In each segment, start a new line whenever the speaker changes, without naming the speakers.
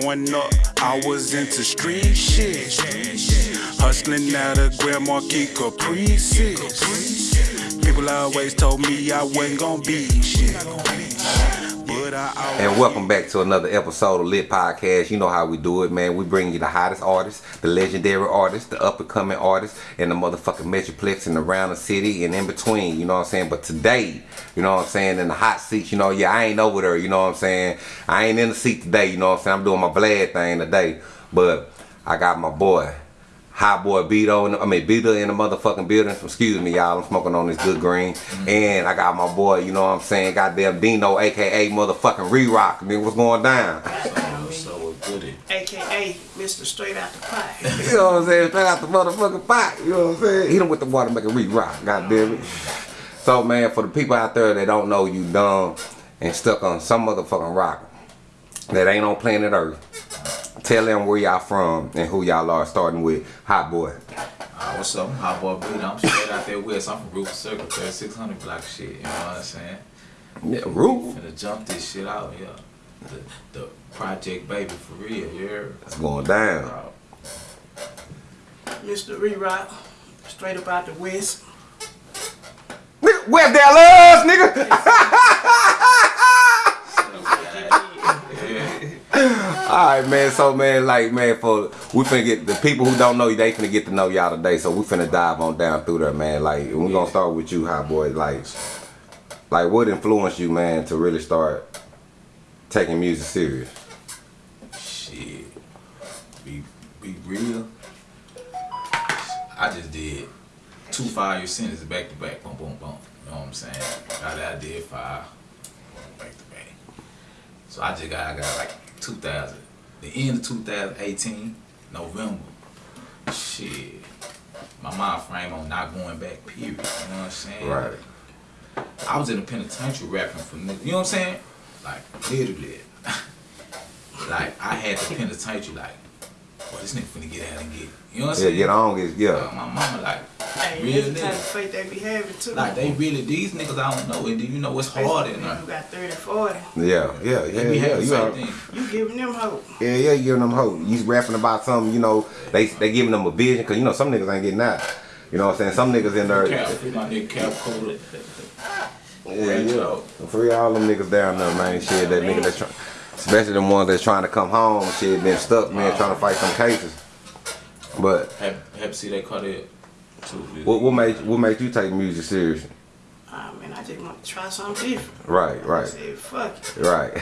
Growing up, I was into street shit. Hustling out of Grand Marquis Caprices. People always told me I wasn't gonna be shit.
And welcome back to another episode of Lit Podcast. You know how we do it, man. We bring you the hottest artists, the legendary artists, the up and coming artists, and the motherfucking Metroplex and around the city and in between, you know what I'm saying? But today, you know what I'm saying, in the hot seats, you know, yeah, I ain't over there, you know what I'm saying? I ain't in the seat today, you know what I'm saying? I'm doing my Vlad thing today. But I got my boy, Hot boy Beto, in the, I mean Beto in the motherfucking building. Excuse me, y'all. I'm smoking on this good green, mm-hmm. and I got my boy. You know what I'm saying? Goddamn Dino, aka motherfucking Re-Rock. Nigga, what's going down?
So what's good it?
AKA Mr. Straight Out the Pot.
You know what I'm saying? Straight out the motherfucking pot. You know what I'm saying? Hit him with the water, make it Re-Rock. God damn it. So man, for the people out there that don't know you dumb and stuck on some motherfucking rock that ain't on planet Earth. Tell them where y'all from and who y'all are, starting with Hot Boy.
Uh, what's up? I'm Hot Boy Beat. I'm straight out there west. I'm from Rufus Circle, 3600 block shit. You know what I'm saying?
Yeah, Roof.
Finna jump this shit out, yeah. The, the Project Baby for real, yeah.
It's going down.
Mr. Re-Rock, straight up out the West.
Nigga, Where Dallas, nigga? Alright man, so man, like man, for we finna get the people who don't know you, they finna get to know y'all today. So we finna dive on down through there, man. Like we gonna start with you, hot boy. Like, like what influenced you, man, to really start taking music serious?
Shit. Be, be real. I just did two five year sentences back to back. Boom, boom, boom. You know what I'm saying? Got that, I did five. Back to back. So I just got, I got like 2000. The end of 2018, November. Shit. My mind frame on not going back, period. You know what I'm saying?
Right.
I was in the penitentiary rapping for. You know what I'm saying? Like, literally. like, I had the penitentiary, like, boy, this nigga finna get out and get. You know what I'm
Yeah,
saying?
get on, get
Uh,
yeah.
my mama, like,
Hey,
real
that's the type of
nigga.
they be having too.
Like, they really, these niggas I don't know. And then you know what's hard in there?
You got 30, 40.
Yeah, yeah, yeah,
They
yeah. You, are.
You giving them hope.
yeah, yeah, you giving them hope. You rapping about something, you know, they they giving them a vision, cause you know some niggas ain't getting that. You know what I'm saying? Some niggas in there.
Cap, free my nigga Cap Cola.
Yeah, yeah. Free all them niggas down there, man. Shit, that nigga that's trying, especially the ones that's trying to come home. Shit, been stuck, man, trying to fight some cases. But
Have, have see they cut it too.
What what made what made you take music seriously?
Ah, I mean, I just want to try something different.
Right,
I
right,
said, fuck it.
right.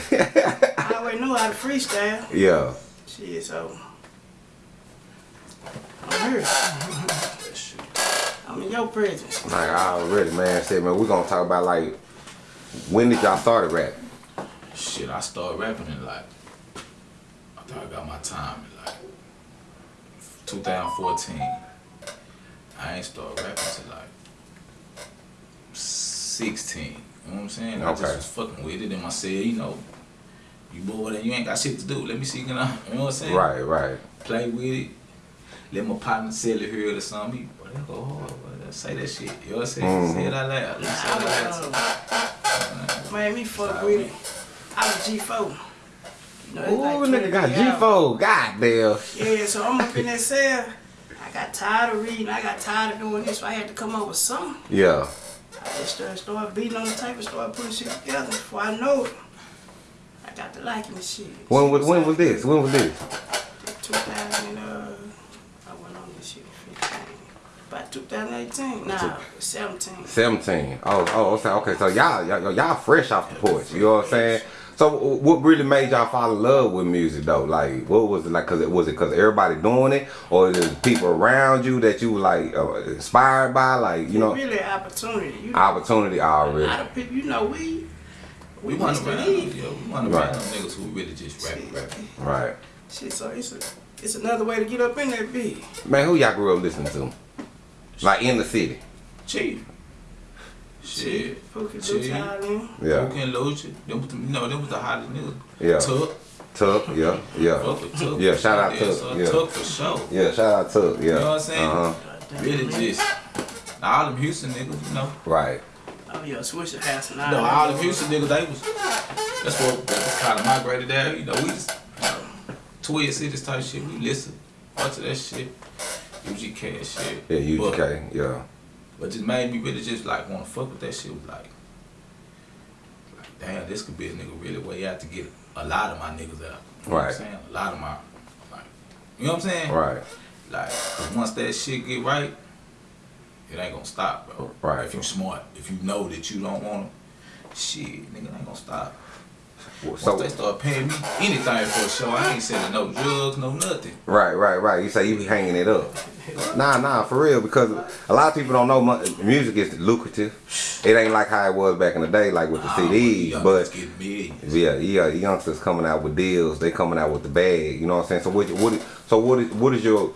I already knew how to freestyle.
yeah,
Shit, so. I'm here. I'm in your presence.
like I already, man. Said, man, we're gonna talk about like when did y'all started rap?
Shit, I started rapping in like, I thought I got my time in like 2014. I ain't started rapping till like 16. You know what I'm saying? I
Okay.
just was fucking with it and I said, you know, you bored and you ain't got shit to do. Let me see, can I, you know what I'm saying?
Right, right.
Play with it. Let my partner sell it here or something. He, boy, that go hard. Boy. Say that shit. You know what I'm saying?
Mhm.
Say it out loud. Let me say it out loud.
Man, me fuck with it. I was G4. You know, it's
Ooh,
like
nigga got
20 hours.
G4. God damn.
Yeah, so I'm up in that cell. I got tired of reading. I got tired of doing this, so I had to come up with something.
Yeah.
I just started, started beating on the tape and started putting shit together. Before I know it, I got to liking the shit.
When was when was this? When was this?
2000, uh, I went on this shit in 15. About 2018. Nah, 17.
17. Oh, oh, okay, okay. So y'all, y'all, y'all fresh off the porch. You know what I'm saying? So what really made y'all fall in love with music though? Like, what was it like? Cause it was it cause everybody doing it, or there's people around you that you were like uh, inspired by? Like, you know,
It's really an opportunity. You know,
opportunity
a
already.
lot of people, you know, we,
We
we
want
must
to rap,
believe.
yeah, we want to
Right.
rap them niggas who really just rap, rap.
Right.
Shit, so it's a, it's another way to get up in that beat.
Man, who y'all grew up listening to? Like in the city.
Chief. Shit.
Pookie,
Chief.
Blue
Yeah.
Who can lose you? Them was the, you know, them was the hottest niggas.
Yeah.
Tuck.
Tuck. Yeah. Yeah.
Fuck with Tuck.
Yeah, shout out
Yeah,
Tuck,
so
yeah.
Tuck for sure.
Yeah. Shout out Tuck. Yeah.
You know what I'm saying?
Uh huh.
Really just. All them Houston niggas, you know.
Right.
Oh yeah, Swishahouse and all
No, all them Houston niggas, they was. That's what, that's kind of migrated there. You know, we just. You know, Twin Cities type shit. We listen. Bunch of that shit. UGK and shit.
Yeah,
But-
UGK. Yeah.
But just made me really just like want to fuck with that shit. Was like, like, damn, this could be a nigga really way out to get a lot of my niggas out. You know what I'm
Right.
saying? A lot of my, like, you know what I'm saying?
Right.
Like, once that shit get right, it ain't gonna stop, bro.
Right.
If you smart, if you know that you don't want to, shit, nigga ain't gonna stop.
So
they start paying me anything for a show, I ain't selling no drugs, no nothing.
right, right, right. You say you be hanging it up. Nah, nah, for real. Because a lot of people don't know music is lucrative. It ain't like how it was back in the day, like with the oh,
CDs.
But
niggas getting millions.
Yeah, yeah, youngsters coming out with deals. They coming out with the bag. You know what I'm saying? So what? What? So what is what is your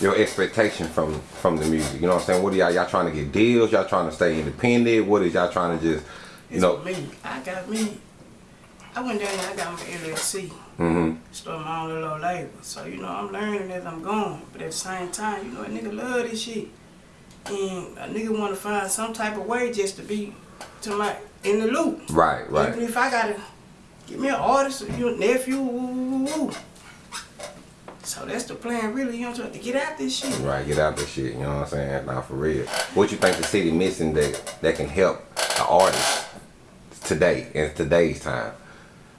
your expectation from from the music? You know what I'm saying? What are y'all y'all trying to get deals? Y'all trying to stay independent? What is y'all trying to just you
It's
know?
for me. I got me. I went down there. I got my LLC.
hmm
Started my own little label. So you know I'm learning as I'm going. But at the same time, you know a nigga love this shit, and a nigga want to find some type of way just to be to my in the loop.
Right, right.
Even if I gotta get me an artist, or you nephew, woo, woo, woo, woo. So that's the plan, really. You know, I'm to get out this shit.
right. Get out this shit. You know what I'm saying? Now for real. What you think the city missing that that can help the artists today in today's time?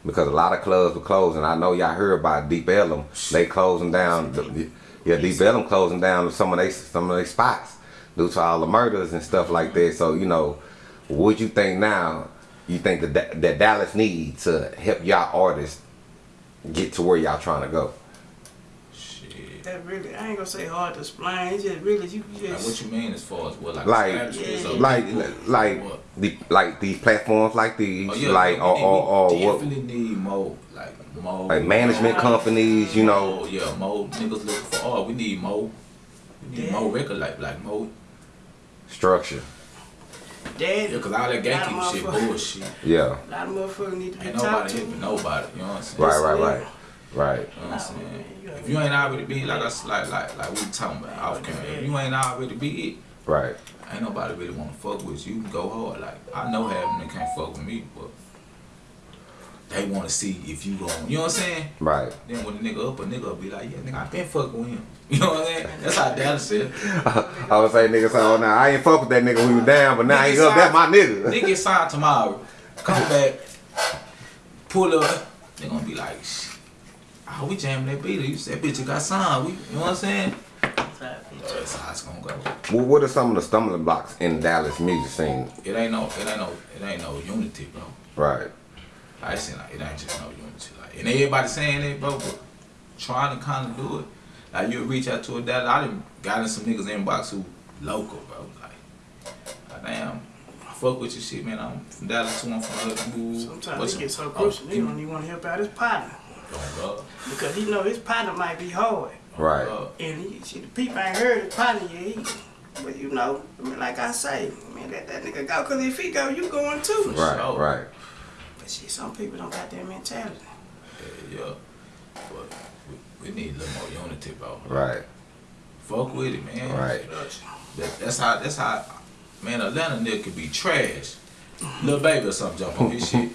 Because a lot of clubs were closing. I know y'all heard about Deep Ellum. They closing down. The, yeah, Deep Ellum closing down some of they some of their spots due to all the murders and stuff like that. So you know, what you think now? You think that that Dallas needs to help y'all artists get to where y'all trying to go?
Shit.
That really, I ain't gonna say hard to explain. It's just really, you
Like, what you mean as far as what, like,
Like-
establishments or
Like
people?
like the like these platforms like these
Oh, yeah,
like
we-
or
we-
or, or what
definitely need more, like more,
like management companies, you know.
Oh yeah, more niggas looking for art. We need more. We need
Yeah.
more record like like more.
structure.
Dad,
Yeah, cause all that
Lot
gatekeeping shit bullshit.
Yeah.
a lot of motherfuckers need to be
Ain't
talked
nobody
to.
helping nobody. You know what I'm saying?
Right, right, right. Right.
You know what I'm saying? If you ain't already be like us, like like like we talking about off camera. If you ain't already be it,
Right.
ain't nobody really wanna fuck with you. You go hard. Like I know half of them can't fuck with me, but they wanna see if you gon' You know what I'm saying?
Right.
Then when the nigga up, a nigga will be like, yeah, nigga, I been fucking with him. You know what I'm saying? That's how Dallas said.
I would say nigga oh now I ain't fuck with that nigga when he was down, but now he up, that my nigga.
Nigga get signed tomorrow. Come back, pull up. They gonna be like, oh, we jamming that beat. You said, bitch, you got signed. We, you know what I'm saying? That's how it's gonna go.
Well, what are some of the stumbling blocks in Dallas music scene?
It ain't no, it ain't no, it ain't no unity, bro.
Right.
I just saying like it ain't just no unity. Like, and everybody saying it, bro, but trying to kind of do it. Like you reach out to a dad. I done got in some niggas inbox who local, bro. Like, like, damn, I fuck with your shit, man. I'm from Dallas too. I'm from Hudson.
Sometimes it gets so crucial, he don't even want to help out his partner. Because he know his partner might be hard.
Right.
And he, see, the people ain't heard his partner yet. He, but you know, I mean, like I say, man, let that nigga go. Because if he go, you going too.
Right.
sure.
Right.
But see, some people don't got that mentality.
Yeah, yeah. But we, we need a little more unity, bro.
Right.
Fuck with it, man.
Right.
That, that's how. That's how. Man, Atlanta nigga could be trash. Little baby or something jump on his shit.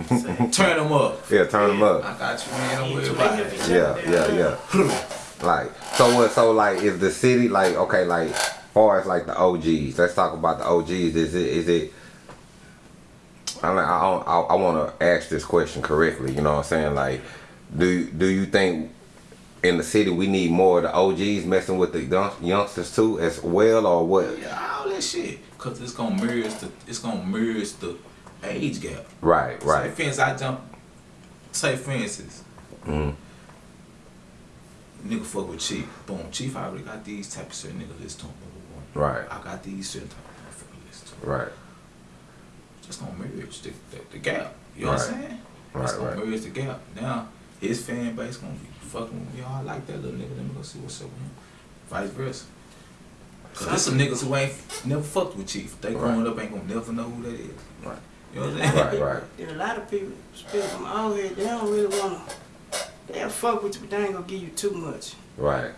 Turn him up.
Yeah, turn them up.
I got you, man. Don't
Yeah,
worry
to
about
make
it.
it-
Yeah, yeah, yeah. like so what so like is the city like okay like far as like the OGs let's talk about the OGs is it is it I mean, I don't- I, I want to ask this question correctly you know what I'm saying like do do you think in the city we need more of the OGs messing with the young- youngsters too as well or what
Yeah, all that shit. Cause it's gonna mirror the. It's gonna mirror the age gap.
right right
for instance, I jump. Say, for instance,
Mhm.
nigga fuck with Chief. Boom, Chief I already got these type of certain niggas list to him.
Right.
I got these certain type of motherfuckers list to him.
right
Just gonna merge the, the, the gap. You know what I'm saying?
Right,
Just gonna
right.
merge the gap. Now, his fan base gonna be fucking with me. Oh, I like that little nigga. Let me go see what's up with him. Vice versa. Cause there's some niggas who ain't never fucked with Chief. They growing up ain't gonna never know who that is.
Right.
You know what I'm saying?
Right, right.
Then a lot of people, especially from out here, they don't really want to. They'll fuck with you, but they ain't gonna give you too much.
right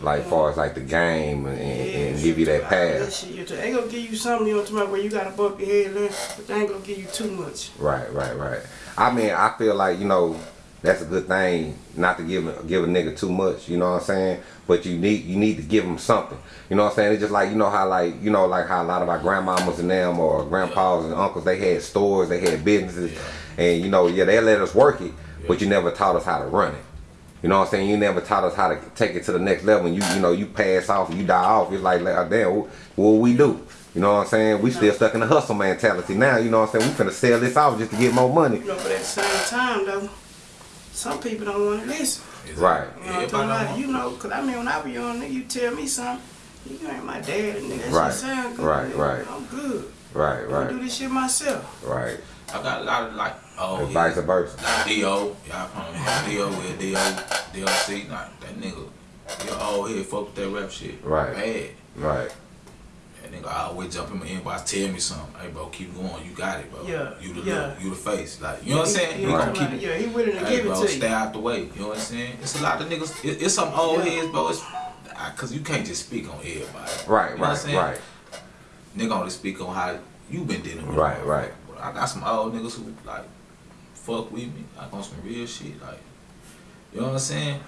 like far as like the game and, and, and give you that
That
pass
shit, you they ain't gonna give you something you know talking about where you gotta bump your head, but they ain't gonna give you too much.
Right, right, right. I mean, I feel like you know, that's a good thing not to give a, give a nigga too much. You know what I'm saying? But you need you need to give them something. You know what I'm saying? It's just like you know how like you know like how a lot of our grandmamas and them or grandpas and uncles they had stores, they had businesses, and you know yeah they let us work it, but you never taught us how to run it. You know what I'm saying? You never taught us how to take it to the next level. And you you know you pass off, you die off. It's like, like damn, what, what we do? You know what I'm saying? We still stuck in the hustle mentality now. You know what I'm saying? We finna sell this off just to get more money.
You know, but at the same time though, some people don't want to listen.
Right.
You know what I'm talking about? You know, cause I mean when I was young, nigga, you tell me something, you ain't my dad, nigga, that
Right,
sound good.
right,
nigga.
right.
I'm good.
Right.
I do
Right.
this shit myself.
Right.
I got a lot of like, oh,
And
yeah.
vice versa.
Like D.O. Y'all probably know D.O. with D.O. DLC. Like, that nigga, you old oh, head fuck with that rap shit.
Right.
Bad.
Right.
That nigga always jump in my inbox, tell me something. Hey, bro, keep going. You got it, bro.
Yeah,
You the
yeah.
look, you the face. Like, you know what I'm saying?
He,
We
he,
gonna keep it.
yeah, he willing to
Hey,
give it
bro,
to
stay
you.
out the way. You know what I'm saying? It's a lot of niggas. It, it's some old
Yeah.
heads, bro. It's because you can't just speak on everybody.
Right.
You know what I'm
Right.
saying?
Right.
Nigga only speak on how you been dealing with.
Right,
it.
right.
But I got some old niggas who like fuck with me, like on some real shit, like you know what I'm saying.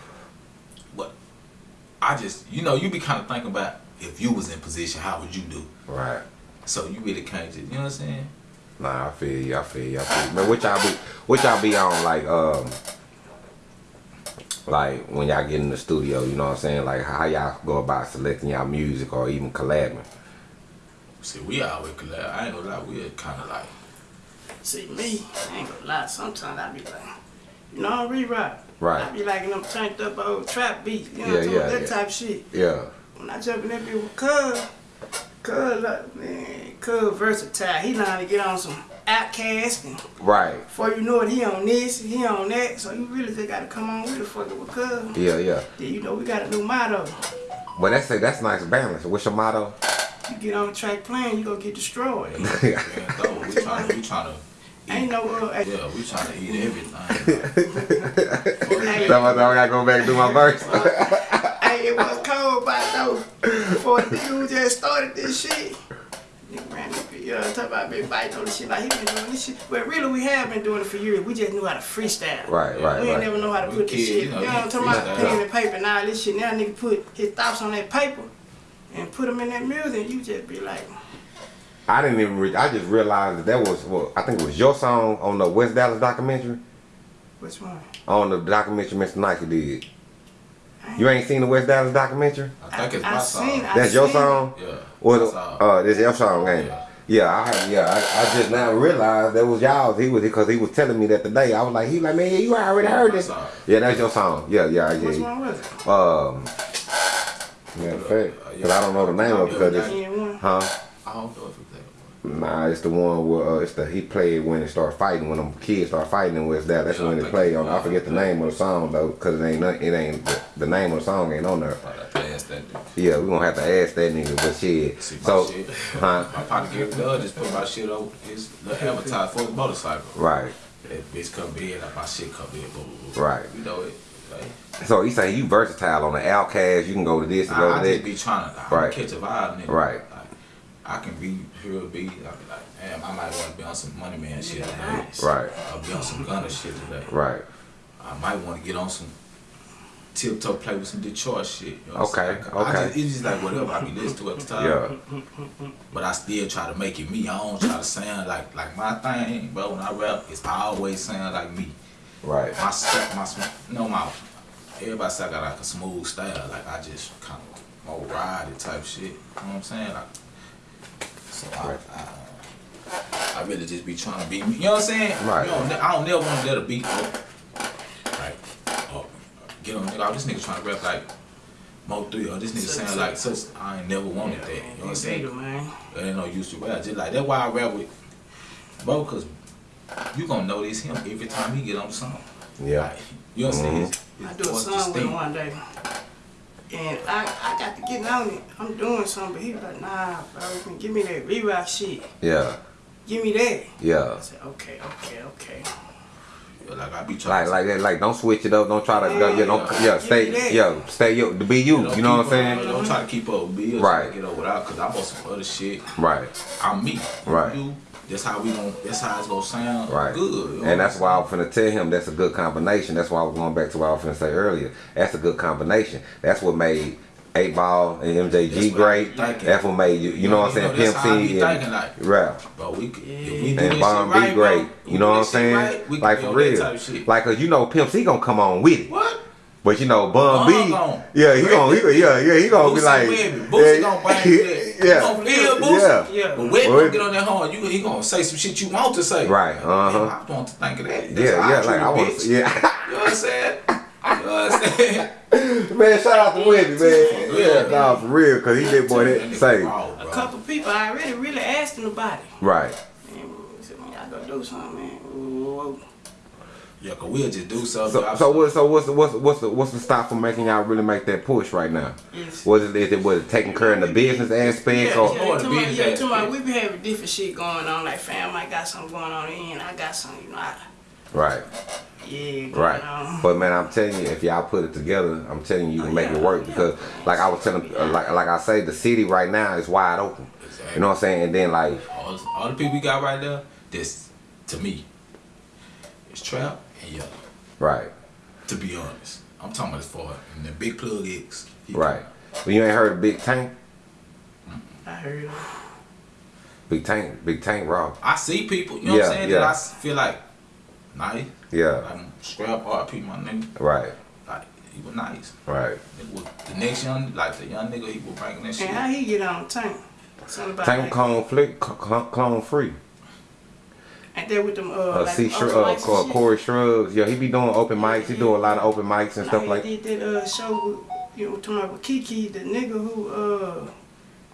But I just, you know, you be kind of thinking about if you was in position, how would you do?
Right.
So you really can't just, you know what I'm saying?
Nah, I feel you. I feel you. I feel you. Man, what y'all be? What y'all be on? Like, um, like when y'all get in the studio, you know what I'm saying? Like how y'all go about selecting y'all music or even collabing?
See, we always collab. I ain't gonna lie, we kind of like,
See me, I ain't gonna lie. Sometimes I be like, you know, I rewrite.
Right.
I be like in them turned up old trap beats. You know
Yeah,
what I'm talking
yeah.
That
yeah.
type shit.
Yeah.
When I jump in that bitch with Cuz, Cuz, like, man, Cuz versatile. He know how to get on some outcast and
Right.
before you know it, he on this, he on that. So you really just gotta come on with it fucking with Cuz.
Yeah. Yeah.
Then you know we got a new motto.
But that's that's nice balance. What's your motto?
You get on the track playing, you gonna get destroyed.
man, though, we trying to, we trying to,
Ain't no uh,
yeah, we trying to eat everything.
hey,
So I gotta go back and do my verse.
hey, it was cold by though. Before the nigga who just started this shit. Nigga ran this bitch, you know, talk about been biting on this shit like he been doing this shit. But really we have been doing it for years. We just knew how to freestyle.
Right. Right.
we ain't
Right.
never know how to
We
put this
kids,
shit.
you
You
know,
know, what I'm talking about?
freestyle.
Pen and paper and all this shit. Now nigga put his thoughts on that paper and put them in that music and you just be like,
I didn't even. Re- I just realized that that was. Well, I think it was your song on the West Dallas documentary.
which one?
On the documentary Mr. Nike did. You ain't seen the West Dallas documentary?
I think it's
I
my
seen-
song.
I
That's your
seen-
song.
Yeah.
Well,
my song.
uh, this your song, ain't?
Yeah.
Yeah, I yeah, I, I just now realized that was y'all's. He was because he was telling me that today. I was like, he like, man, yeah, you already heard this. Yeah, that's your song. Yeah, yeah,
Which
yeah.
one was it?
Um, matter of fact, because I don't know the name of it because it's, huh?
I don't know if it's that one.
Nah, it's the one where uh, it's the he played when it started fighting when them kids start fighting in West Dallas. That's
I
when it
think
played on. I forget the name of the song though, because it ain't nothing- it ain't the, the name of the song ain't on there.
I have to ask that.
Yeah, we gonna have to ask that nigga, but shit.
See
So,
shit.
huh?
My partner Gary Dud just put my shit over his advertise for the motorcycle.
Right,
That bitch come in, like my shit come in, boom, boom,
right.
You know it. Like,
So he say you versatile on the Outcast. You can go to this and
I,
go
I
to
just be trying to
Right.
catch a vibe, nigga.
Right.
I can be hear a beat. Be like, damn, I might want to be on some Money Man shit today.
Right,
I'll be on some Gunna shit today.
right.
I might want to get on some tiptoe play with some Detroit shit. You know
Okay?
I
okay.
just, it's just like whatever I be listening to at the time.
Yeah,
But I still try to make it me. I don't try to sound like like my thing, bro. When I rap, it's always sound like me.
right,
My step, my you know my. Everybody say I got like a smooth style. Like I just kind of more ride it type shit. You know what I'm saying? Like, so I,
Right.
I, I really just be trying to be me. You know what I'm saying?
Right.
You know, ne- I don't never want to let a beat go. Like, oh, get on nigga. Oh, this nigga trying to rap like Mo3 or this nigga
Such
sound
a-
like such. I ain't never wanted that. You know what I'm saying?
Peter, man.
There ain't no use to rap. Just like that's why I rap with bro, cause you gonna notice him every time he get on the song.
yeah.
Like, you know what I'm saying? His-
I do a
voice
song with him one day. And I, I got to get on it. I'm doing something, but he was like, nah, bro, give me that re-rock shit.
Yeah,
Give me that.
yeah.
I said, okay, okay, okay.
Yeah, Like I be
Like
trying.
like that. Like don't switch it up. Don't try to. Yeah, yeah don't.
Yeah.
Yeah,
Give me
stay.
that.
Yeah, stay. You to be you.
Don't
You know what I'm
keep up-
saying?
Don't try to keep up with bills.
Right.
Right. Get over without, cause I'm on some other shit.
Right,
I'm me.
Right.
You, that's how we gon' that's how it's gonna sound
Right.
good. you know
And that's why I
I'm
was finna tell him that's a good combination. That's why I was going back to what I was finna say earlier. That's a good combination. That's what made 8 Ball and MJG
what I
great. That's what made you, you know what I'm saying, Pimp
how I be
C
thinking,
and
like-
rap.
But we, could- if we do
And
this
Bomb
shit
B great.
bro,
You know what I'm saying?
right,
like for
be on that
real.
type.
Like, cause you know Pimp C gonna come on with it.
What?
But you know, Bun
Bun
B,
gon'
yeah, he
break
gonna, he, yeah, yeah, he gonna be like,
Webbie. Boosie gonna bang you
yeah,
gonna feel Boosie.
yeah,
Yeah.
But
Webbie
Webbie- get on that horn. You he gonna say some shit you want to say.
Right, uh-huh.
Man, I want to think of that. That's
yeah, yeah,
treat
like
a
I want,
bitch.
yeah.
You know what I'm saying? You know what I'm saying?
man, shout out to Wendy, man. Yeah, nah, for real, cause he did boy that
nigga
say,
raw,
A couple people I already really asked him about it.
right,
Man, we said, man, y'all gotta do something, man. Ooh, ooh, ooh.
Yeah, cause we'll just do something.
So, so what? So what's the what's the, what's the what's the stop from making y'all really make that push right now?
Yes.
Was it is it was it taking care of the business aspect
Yeah,
or
yeah,
Or the
to my,
business
yeah, to my, we be having different shit going on. Like, fam, I got something going on and I got something, you know, I,
right,
yeah,
right?
on.
But man, I'm telling you, if y'all put it together, I'm telling you, you can
Oh,
make
yeah.
it work because, like I was telling, uh, like like I say, the city right now is wide open. You know what I'm saying? And then like,
all, all the people we got right there, this to me, it's trap and yellow.
right,
To be honest, I'm talking about as far and the big plug X.
right. But you ain't heard of Big Tank?
I heard him.
Big Tank, Big Tank Raw.
I see people, you know what I'm saying?
yeah.
That I s- feel like nice.
Yeah,
Like scrap RP my nigga.
right,
Like he was nice.
right.
It was the next young, like the young nigga, he was bringing that shit.
And how he get on tank? Something about
Tank
like,
clone flick, clone, clone free.
Ain't that with them, uh,
Uh,
like
C
them
Shrug, uh,
mics and
Cor-
shit?
Corey Shrugs. Yeah, he be doing open mics. He do a lot of open mics and stuff like.
he did that uh, show with, you know, talking about with Kiki, the nigga who, uh,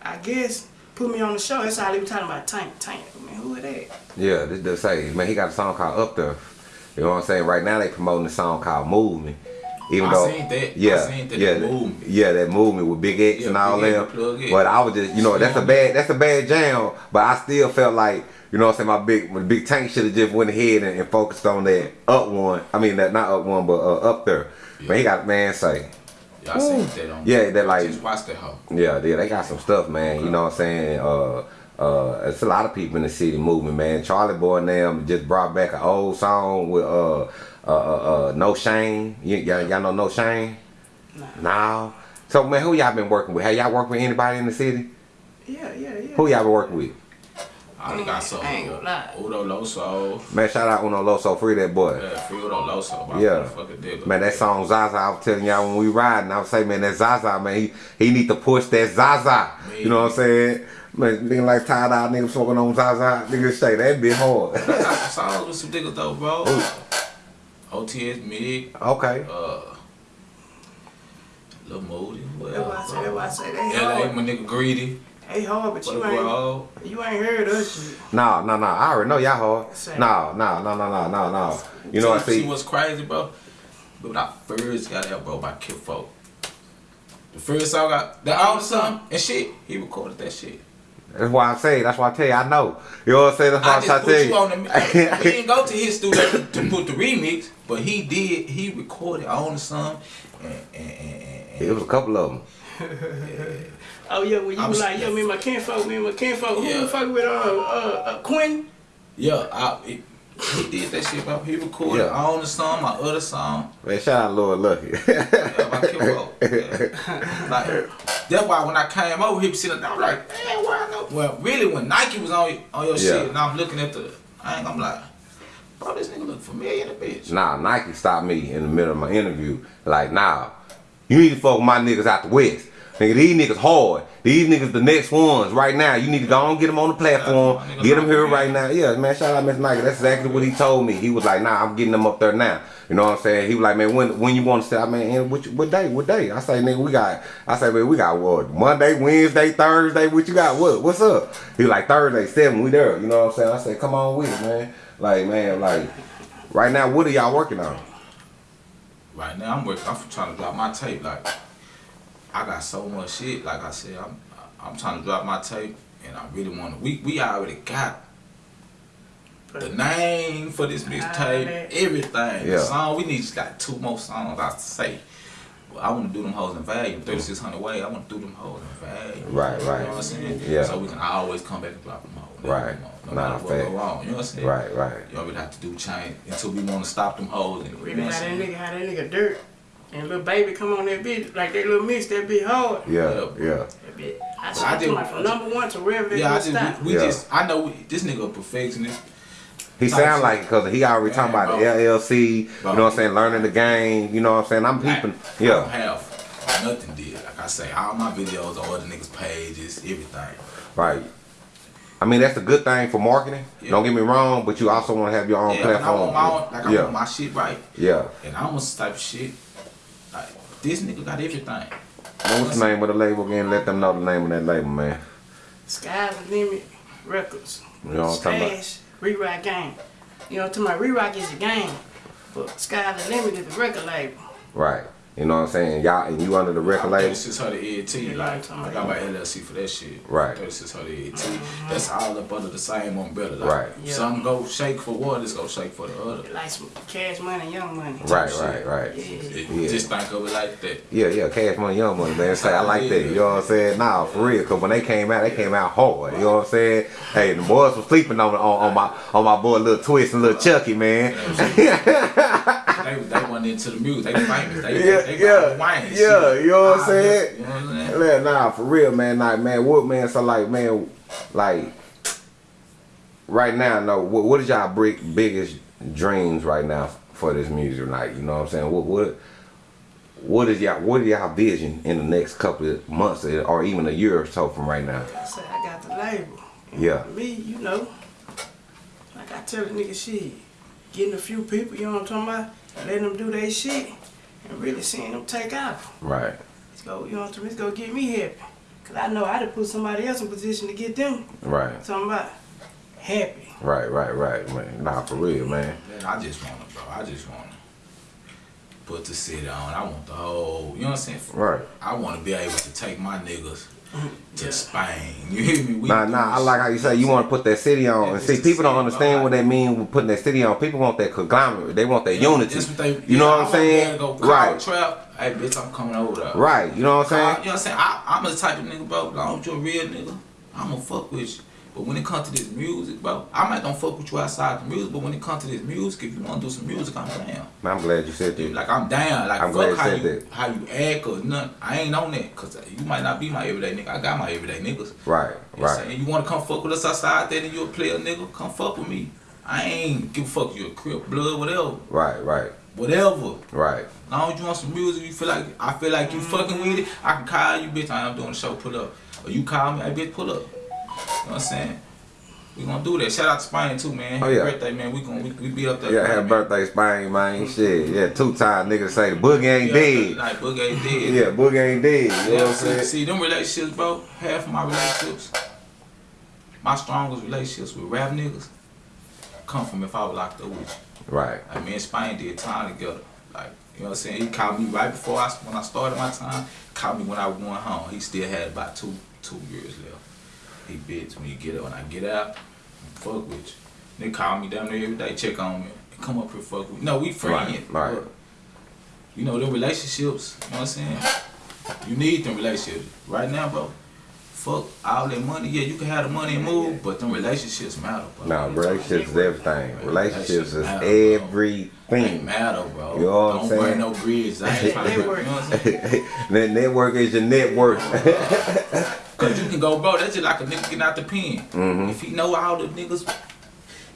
I guess, put me on the show. That's how they were talking about Tank. Tank, man, who is that?
Yeah, this does say, man, he got a song called Up There. You know what I'm saying? Right now they promoting a song called Movement. Even
I
though,
seen that. I
yeah,
seen that,
yeah,
that
that-
movement.
yeah, that movement with Big X
Yeah,
and all
Big X
them.
and Plug X.
But I was just, you know, that's a bad, that's a bad jam. But I still felt like, you know what I'm saying? My big, my big tank should have just went ahead and, and focused on that up one. I mean, that not up one, but uh, up there. Man, he got man say,
Y'all seen that on
Yeah, that like-
just watch that hoe.
Yeah, yeah, they got some stuff, man. You know what I'm saying? Uh, uh, it's a lot of people in the city moving, man. Charlie Boy and them just brought back an old song with uh, uh, uh, uh No Shame. Y- y'all, y'all know No Shame?
Nah.
No. So man, who y'all been working with? Have y'all worked with anybody in the city?
Yeah, yeah, yeah.
Who y'all been working with?
I only got so
I ain't gonna lie.
Udo Loso.
Man, shout out Uno Loso, free that boy.
Yeah, free Udo Loso. my
Yeah. Man, that song Zaza, I was telling y'all when we riding, I was saying, man, that Zaza, man, he, he need to push that Zaza. You know what I'm saying? Man, nigga like tied out nigga smoking on Zaza, nigga say that be hard.
I got some songs with some niggas though, bro. OTS Mig,
okay.
uh, Lil Moody, what
That's why I say, that's why I say they
LA, my nigga Greedy.
They hard, but you ain't,
bro.
you ain't heard us shit.
No, no, no. I already know y'all hard.
Same.
No, no, no, no, no, no, no. You know what I
see?
see?
what's crazy, bro? But when I first got out, bro, by Kid Folk. The first song I, the old song and shit, he recorded that shit.
That's why I say. That's why I tell you. I know. You know what I'm saying? That's why
I
I'm
just
trying
put
tell
you
you.
on the. we didn't go to his studio to, to put the remix, but he did. He recorded on the song, and and, and, and,
It was a couple of them.
Oh yeah, when you
I'm
was like, yo, me and my kinfolk, me and my kinfolk, who
Yeah.
you fucking with, uh, uh, uh, Quinn?
yeah, I, he, he did that shit, bro. He recorded
Yeah.
on the song, my other song,
Man, shout out Lord Lucky.
yeah, my Kid Yeah. Like that's why when I came over, he was sitting down, I'm like, man, why I know? Well, really, when Nike was on on your
Yeah.
shit, and I'm looking at the, I ain't, I'm like, bro, this nigga look familiar, in the bitch.
nah, Nike stopped me in the middle of my interview. Like, nah, you need to fuck with my niggas out the west. Nigga, these niggas hard. These niggas the next ones right now. You need to go and get them on the platform. Get them here right now. Yeah, man, shout out Miss Nike. That's exactly what he told me. He was like, nah, I'm getting them up there now. You know what I'm saying? He was like, man, when when you want to say, I mean, and what, what day? What day? I say, nigga, we got, I say, man, we got what? Monday, Wednesday, Thursday, what you got? What? What's up? He was like, Thursday, 7, we there. You know what I'm saying? I said, come on with it, man. Like, man, like, right now, what are y'all working on?
Right now, I'm working. I'm trying to drop my tape. Like, I got so much shit. Like I said, I'm I'm trying to drop my tape, and I really want to. We we already got the name for this mixtape, everything.
Yeah.
The song we need just got two more songs. I say. But I want to do them hoes in value. 3600 way. I want to do them hoes in value.
Right, right.
You know what I'm saying?
Yeah.
So we can always come back and drop them hoes.
Right.
No, no
Nah,
matter what go wrong. You know what I'm saying?
Right, right.
You always have to do change until we want to stop them hoes. And, you
Really
know what I'm
that
saying?
nigga, how that nigga dirt. And little baby come on that bitch, like that little mix, that bitch hard.
Yeah, yeah.
That bitch, I
I did-
to from number one to wherever it
Yeah, I just, we, we
Yeah.
just, I know we, this nigga a perfectionist.
He sound like it because he already talking about the
bro.
LLC, you know what I'm saying, learning the game, you know what I'm saying? I'm peeping.
I don't
Yeah,
have nothing did. Like I say, all my videos on other niggas' pages, everything.
right. I mean, that's a good thing for marketing.
Yeah.
Don't get me wrong, but you also want to have your own
Yeah, and I
platform.
want my own, like I
yeah,
want my shit right.
yeah.
And I'm a type of shit. Like this nigga got everything.
Now, what's the name of the label again? Let them know the name of that label, man.
Sky's the limit records.
You know what I'm talking about?
Slash Rewrite Game. You know, to my rewrite is a game, but Sky's the limit is the record label.
Right. You know what I'm saying? Y'all, and you under the record label?
3600 ENT,
Yeah,
like
I'm
got my LLC for that shit.
Right.
3600 ENT. That's all up under the same umbrella. Like,
Right.
Yeah.
Some go shake for one, this go shake for the other.
Like some cash money, young money.
Right,
shit.
right, right.
Yeah.
It-
Yeah.
Just think of it like that.
Yeah, yeah, cash money, young money, man. Say I like that. You know what I'm saying? Nah, for real. Cause when they came out, they came out hard. You know what I'm saying? Hey, the boys was sleeping on on, on my on my boy Little Twist and Little Chucky, man.
They, they went into the music. They famous. They,
Yeah,
they, they
yeah,
got wine.
yeah, you know what I'm
Ah,
saying?
You know what I'm saying?
Man, nah, for real, man. Like, man, what, man? So, like, man, like, right now, no. What, what is y'all big, biggest dreams right now for this music night? You know what I'm saying? What, what, what is y'all, what is y'all vision in the next couple of months or even a year or so from right now?
I said I got the label.
Yeah.
Me, you know, like I tell the nigga shit, getting a few people, you know what I'm talking about, letting them do their shit, and really seeing them take off.
Right,
Let's go, you know what I'm saying? It's gonna get me happy. Cause I know I done put somebody else in position to get them.
right,
Talking about happy.
right, right, right, man. Nah, for real, man.
Man, I just want to, bro. I just want to put the city on. I want the whole, you know what I'm saying?
Right.
I want to be able to take my niggas to
Yeah.
Spain. You hear me? We
Nah, nah, I like how you say you want to put that city on.
Yeah,
And see, people don't understand
bro.
what they mean with putting that city on. People want that conglomerate. They want that
Yeah,
unity.
that's what they-
you
yeah,
know what I'm saying?
Go
Right,
Trap. Hey, bitch, I'm coming over there.
right. You know what I'm
Call-
saying?
you know what I'm saying? I, I'm the type of nigga, bro. Long as you're a real nigga, I'm gonna fuck with you. But when it comes to this music, bro, I might don't fuck with you outside the music, but when it comes to this music, if you wanna do some music, I'm down.
Man, I'm glad you said that.
like I'm down. Like
I'm
fuck how
you that.
how you act or nothing. I ain't on that because you might not be my everyday nigga. I got my everyday niggas.
Right,
You know what I'm
right,
saying? You wanna come fuck with us outside there and you play a player nigga, come fuck with me. I ain't give a fuck you a crip, blood, whatever.
right, right,
Whatever.
right.
As long as you want some music, you feel like I feel like you fucking with it, I can call you, bitch. I am doing the show, pull up. Or you call me, hey bitch, pull up. You know what I'm saying? We gonna do that. Shout out to Spain too, man.
Oh,
Happy
yeah.
birthday, man. We gonna we, we be up there.
Yeah, happy birthday, Spain, man. Shit, yeah, two time niggas say the boogie ain't dead.
Like Boogie ain't dead.
Yeah, boogie ain't dead. You know what I'm saying?
see, them relationships, bro. Half of my relationships, my strongest relationships with rap niggas, come from if I was locked up with you.
Right,
Like me and Spain did time together. Like, you know what I'm saying? He called me right before I when I started my time. Called me when I was going home. He still had about two two years left. He bids when you get up. When I get out, fuck with you. They call me down there every day, check on me. Come up here, fuck with me. No, we friends.
right.
but, You know, them relationships, you know what I'm saying? You need them relationships. Right now, bro, fuck all that money. Yeah, you can have the money and move, but them relationships matter, bro.
Now, relationships is everything. Relationships is
matter, bro. They
everything.
matter, bro.
You know what I'm
Don't
saying?
burn no bridges. I ain't trying to, you know what I'm saying?
network is your network.
Cause you can go, bro. That's just like a nigga getting out the pen.
Mm-hmm.
If he know all the niggas,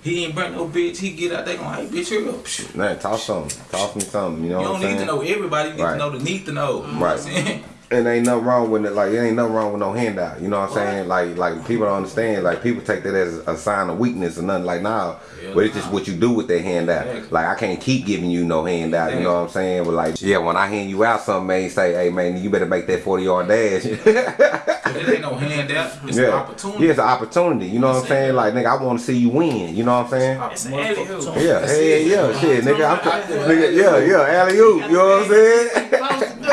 he ain't burn no bitch, He get out, they gonna, hey, bitch, hurry up. Shit.
Man, talk something. Talk me something. You know
You don't need to know everybody. You need
Right.
to know the need to know. You know
Right.
saying?
And ain't nothing wrong with it. Like, it ain't nothing wrong with no handout. You know what I'm saying? Like, like people don't understand. Like, people take that as a sign of weakness or nothing. Like, nah.
Yeah,
but it's just what you do with that handout.
Exactly.
Like, I can't keep giving you no handout. You know what I'm saying? But like, yeah, when I hand you out something, man, say, hey, man, you better make that 40 yard dash.
But it ain't no handout. It's an opportunity.
Yeah, it's an opportunity. You know what I'm saying? Like, nigga, I want to see you win. You know what I'm saying?
It's an alley-oop.
Yeah,
That's
hey,
it.
yeah, shit, nigga. I'm,
That's
nigga, yeah, yeah, alley oop. You know what I'm saying?
Supposed to do.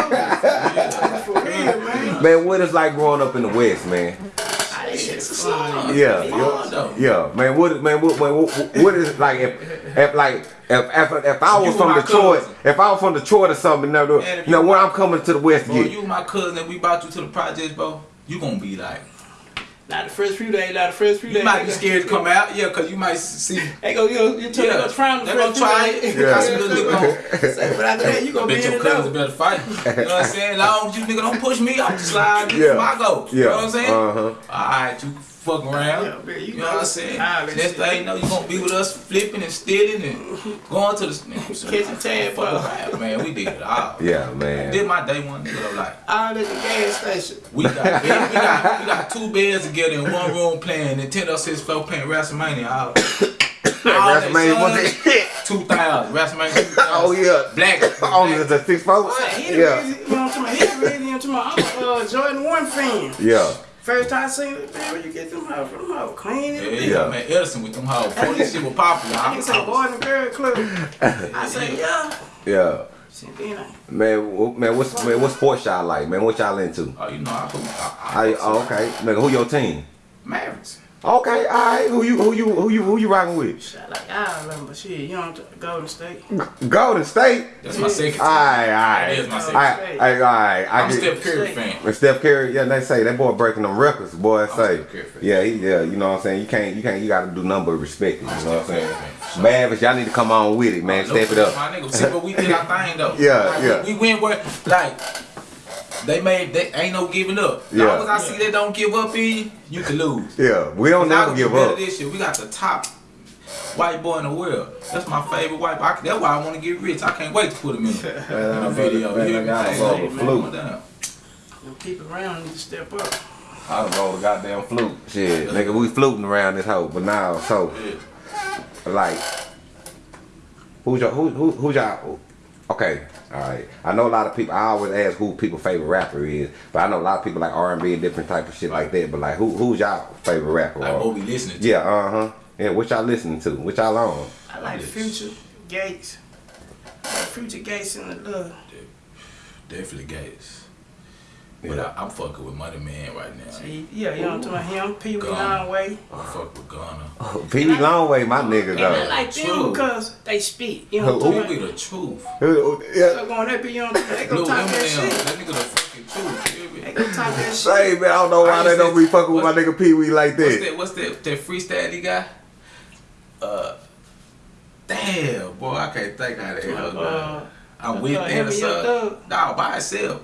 For real, man.
What is like growing up in the West, man?
Ah, that shit's
It's
fun.
fun.
Yeah, yeah, yeah, man. What, man, what, man, what, what is like if, if like if if, if I was
You
from Detroit,
cousin.
if I was from Detroit or something, now, know when I'm coming to the West,
Bro, you my cousin and we brought you to the project, bro. You gonna be like,
Not the first few days, not the first few days.
You might be scared to come out, yeah, cause you might see.
They go, you know, you tell
Yeah,
them to try them the
they gonna try
days.
it. Got some little nigga on.
Say, But after that, you gonna be
Bet
in
your
the
cousins
door.
better fight. You know what I'm saying? Long as you nigga don't push me, I'm just slide
Yeah.
yeah. my go. You
Yeah.
know what I'm saying?
Uh-huh.
Alright, you fuck around.
Yeah, man, you
you know
know,
what I'm saying?
let's
Next thing you know, you gonna be with us flipping and stealing and going to the
Catching tab,
fuck
bro.
man. We did it all.
Yeah, man.
Did my day one nigga like
All at the gas station.
we got bed, we got we got two beds together in one room playing Nintendo 64 playing WrestleMania. All, all that
WrestleMania
son,
was it?
2000 WrestleMania 2000.
Oh yeah.
Black.
Oh,
black.
the six four.
He the
Yeah.
reason, you know what I'm talking about? He the reason, you I'm talking about? I'm a uh, Jordan 1 fan.
Yeah.
First time I seen it, man, where you get them hoes from? Them hoes clean
Yeah,
and
yeah,
Yeah.
man, Edison with them hoes. Before this shit was popular.
I
I
can say boy in the girl club. I say, yeah.
Yeah.
Shit, then I,
Man, man, what's man, what sports y'all like, man? What y'all into?
Oh, you know, I, I, I,
I, oh, okay, nigga, who your team?
Mavericks.
Okay, all right. Who you, who you, who you, who you rocking with?
shot like Ireland, but shit, you know, Golden State.
Golden State.
That's my second.
All right, all right.
That is my second.
all right, all right. I
I'm
get-
Steph Curry fan.
When Steph Curry, yeah, they say that boy breaking them records. Boy, say,
Steph Curry fan.
yeah, he, yeah, you know what I'm saying. You can't, you can't, you got to do number respect it. You know what I'm saying?
fan.
Mavericks, y'all need to come on with it, man.
No
Step it
shit,
up.
My nigga, see, but we did our thing though.
Yeah,
Like,
yeah.
We, we went where, like, they made, they ain't no giving up. As
Yeah.
long as I see they don't give up in you, you can lose.
Yeah, we don't
Now
never give up.
This shit. We got the top white boy in the world. That's my favorite white boy. I, that's why I want to get rich. I can't wait to put him in, in a video.
man,
You hear
I
me?
got
Hey,
a roll
hey,
of
man,
flute.
come down.
Them people around need to step up.
I done rolled a goddamn flute. Shit, nigga, we floating around this hoe, but now, so,
Yeah.
like, who's your, who, who, who's y'all? Okay, all right. I know a lot of people. I always ask who people favorite rapper is, but I know a lot of people like R and B and different type of shit like that. But like, who, who's y'all favorite rapper?
Like
or-
what we listening to.
yeah, uh huh. Yeah, what y'all listening to? What y'all on?
I like
Yes.
Future, Gates. I like Future, Gates, and the love.
Definitely Gates. But
Yeah.
I, I'm fucking with Money Man right now.
He- Yeah, you know what I'm talking about him, Pee Wee Longway.
I fuck with Ghana.
Pee Wee Longway, my nigga
And I like them
True.
because they speak. You know
Who-
what I'm talking about?
the truth?
Yeah.
So going up, you know, they
Blue
go talk that
Eminem,
shit.
that nigga the fucking truth. you hear me?
They go talk that shit.
Say man, I don't know why
I
they don't
to-
be fucking with my nigga Pee Wee like
What's
that.
that? What's that? That freestyle he got? Uh, damn, boy, I can't think how the hell.
Uh,
I'm with
uh, him and
Anderson. No, by himself.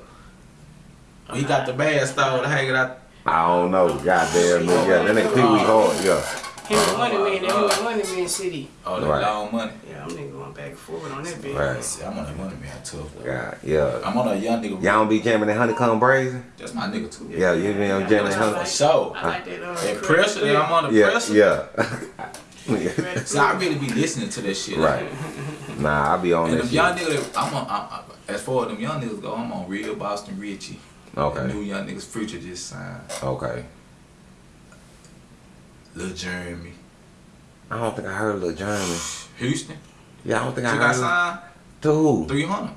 He got the bad style hanging out.
I don't know. Goddamn, nigga. Yeah, that nigga Pee Wee hard. Yeah.
Him and Money Man, that him and Money Man City.
Oh, that
Right.
long money.
Yeah, I'm nigga going back and forth on that bitch.
Right.
See, I'm on that money man tough. though.
Yeah, yeah.
I'm on a young nigga.
Y'all don't be jamming that Honeykomb Brazy?
That's my nigga too.
Yeah, you be on jamming that
For
honey.
sure.
I like that. Uh,
That
Craig
pressure, that I'm on the
Yeah,
pressure.
yeah.
Craig
See, I really be listening to that shit.
right. Nah, I be on
And
that
them
shit.
young niggas, I'm on. I, I, as far as them young niggas go, I'm on real Boston Richie.
Okay.
The new young niggas, Future just signed.
Okay.
Lil Jeremy.
I don't think I heard Lil Jeremy.
Houston.
Yeah, I don't think
She
I
got
heard. Lil-
signed
To who?
300.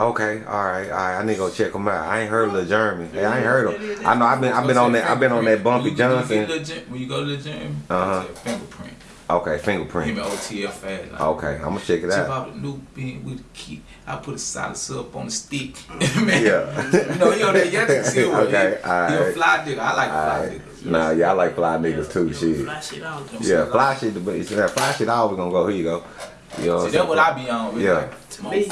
Okay, all right, all right. I need to go check him out. I ain't heard Lil Jeremy. Hey, I ain't heard him. I know I've been I've been on that I've been on that Bumpy
When when you
Johnson.
get Lil Jer- When you go to the gym,
Uh-huh.
fingerprint.
Okay,
Him
fingerprint.
and OTF fast. Like,
Okay, I'm gonna check it
Tip
out.
out the new bean with the key. I put a solid syrup on the stick. Mm. Man.
Yeah.
You know, you know that young nigga still
Okay,
He, he a
alright.
fly nigga. I like fly
Alright.
niggas.
Nah, yeah, I like fly niggas too.
You
Shit.
Fly shit on.
Yeah, fly shit. But it's- fly shit always gonna go. Here you go. You know
See, that's what I be on. Really.
Yeah.
Like,
To me,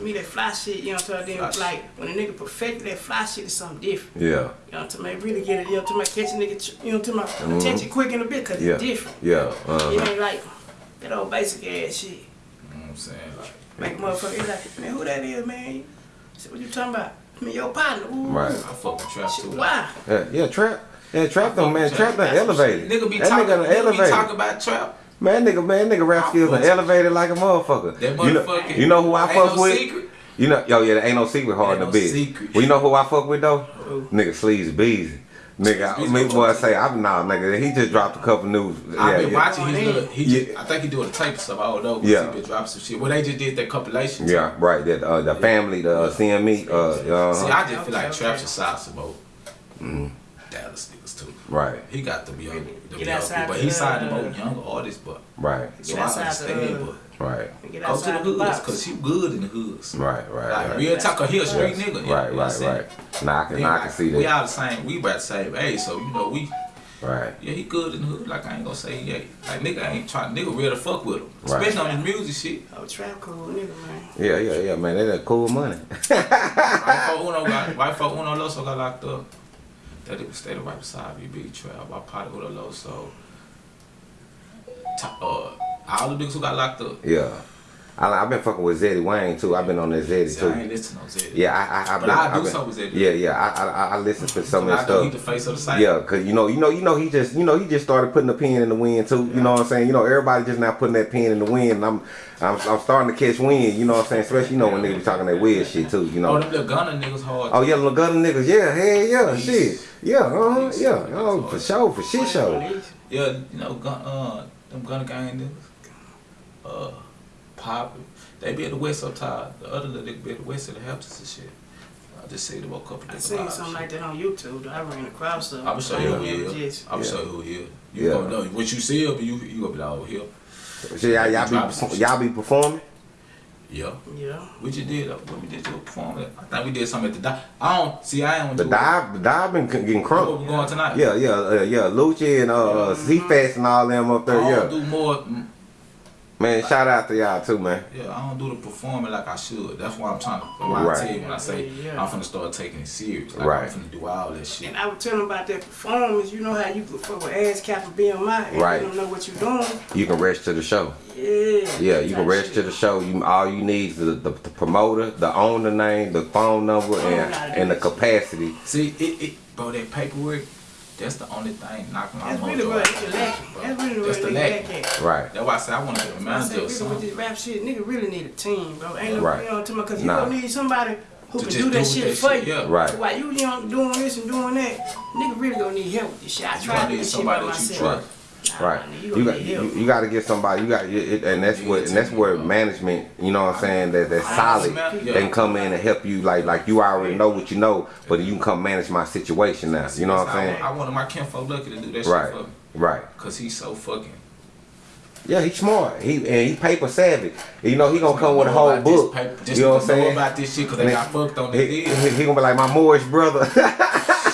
to me, that fly shit, you know what I'm saying?
shit.
Like, when a nigga perfected that fly shit is something different.
Yeah.
You know what I'm saying? Really get it, you know what I'm saying? Catch a nigga, you know what I'm saying? Attention quick in a bit, cause
Mm-hmm. Yeah.
it's different.
Yeah.
It
Uh-huh.
ain't like that old basic ass shit.
You know what I'm saying? Like,
Make a motherfucker, he like, man, who that is, man? I said, what you talking about? I mean, your partner. Ooh.
Right.
I fuck with trap too.
why?
Yeah, yeah, trap. Yeah, trap them, man. Trap done elevated.
Nigga be
that
talking.
nigga done
Nigga be talking about trap.
Man, nigga, man, nigga rap
I
skills
fucks-
elevated like a motherfucker.
That
you know, you know who I fuck
no
with?
Secret.
You know, yo, yeah, there ain't no secret hard in
Ain't
the
no
bitch.
secret.
Well, you know who I fuck with though?
Who?
Nigga, Sleazy Beezy. Nigga, me
Beezy.
boy say, I'm nah, nigga. He just dropped a couple news.
I've
Yeah,
been
yeah,
watching his little, he
Yeah.
just, I think he doing a tape something, I don't know.
Yeah.
He been dropping some shit. Well, they just did that compilation.
yeah, right. That uh, the family, the uh, CME, uh,
See,
uh,
I just feel like Trap's
okay.
a salsa boat. Dallas niggas too.
right,
He got them young, them
Get
young people, but he signed them
uh,
old younger artists, but
right,
so
Get
I
outside the,
understand,
uh,
but
right,
Get
go to the
outside the
hoods, cause he good in the hoods.
right, right,
Like
right.
real talk, he a street
Yes.
nigga. you know
Right,
what I'm
right, right. Nah, I can,
Then,
I can
like,
see
We
that.
all the same. We about the same age, so you know we
Right.
Yeah, he good in the hood. Like I ain't gonna say he ain't. Like nigga ain't trying. Nigga real to fuck with him,
Right.
especially on his music shit.
Oh, trap cool nigga, man.
Yeah, yeah, yeah, man. They that cool money.
Right for Uno got. Right for Uno Loso got locked up. That it stayed right beside me, big trap. With a Loso. Ta- Uh, all the niggas who got locked up.
yeah. I, I've been fucking with Zeddy Wayne too. I've been on that Zeddy
See, I ain't
too.
listen to Zeddy.
Yeah, I, I, I've
But
been.
I do
been-
something with Zeddy.
Yeah, yeah. I, I, I listen to some of
I he
stuff.
the face of the site.
Yeah, cause you know, you know, you know, he just, you know, he just started putting the pen in the wind too. You know what I'm saying? You know, everybody just now putting that pen in the wind. And I'm, I'm, I'm starting to catch wind. You know what I'm saying? Especially, you know, when niggas be talking that weird shit too. You
Oh,
know.
them little gunner niggas hard.
Oh yeah, little gunner niggas. Yeah, hell yeah,
Peace.
shit. Yeah, uh huh, yeah. Oh, for sure, for shit show.
Yeah, you know, gun, uh, them gunner gang niggas. Uh, pop. They be at the west side. The other little nigga be at the west of the Hamptons and shit. I just see them a couple
I seen something
shit.
like that on YouTube. though. I ran across something.
I'm gonna show you who he is. I'm gonna show you who he is. You
Yeah.
gonna know what you see him, but you you gonna be like, oh here.
Shit, y'all, y'all be, y'all be performing.
Yeah.
Yeah.
We just did. Uh, when we did your performance, I think we did something at the dive. I don't see. I ain't
The dive, the dive been c- getting
Where we
crunk.
going tonight?
Yeah, yeah, uh, yeah. Lucci and uh, uh C-Fast and all them up
I
there.
don't
Yeah,
do more.
Man. Shout out to y'all too, man.
Yeah, I don't do the performing like I should. That's why I'm trying to. That's why
Right.
I tell you when I say
Yeah.
I'm finna start taking it serious. Like
Right.
I'm finna do all that shit.
And I was telling them about that performance. You know how you could fuck with ASCAP and BMI and
Right.
you don't know what you're doing.
You can rest to the show.
Yeah.
Yeah, you can
Type
rest
shit.
to the show. You all you need is the, the, the promoter, the owner name, the phone number, oh,
and
and the capacity.
See, it, it, bro, that paperwork, that's the only thing knocking my
That's
mojo
really what
out,
it's
bro.
lacking. That's really
That's
what
the
nigga
lack.
lack.
Right.
That's why I say I want to be a
I say
manager or
really with this rap shit, nigga really need a team, bro. Ain't no,
Right.
you know what I'm talking? Cause you
Nah.
gonna need somebody who
To
can do that
do
shit
that
for
shit,
you.
yeah.
Right.
So while you, you know, doing this and doing that, nigga really gonna need help with this shit. I
You
tried
gonna
to do
need
this shit by
somebody that you
myself.
trust.
Right.
nigga,
You got you, you got to get somebody. You got it, and that's what and that's where management. You know what I'm saying? That that's solid.
understand, yeah.
They can come in and help you. Like like you already know what you know, but you can come manage my situation now. You know what I'm saying?
I wanted my kinfolk lucky to do that
Right.
shit for me.
Right.
Cause he's so fucking.
Yeah, he's smart. He and he paper savvy. You know he gonna come with a whole book.
paper-
You know what I'm saying?
about this shit because they got fucked on the
He, he, he gonna be like my Moorish brother,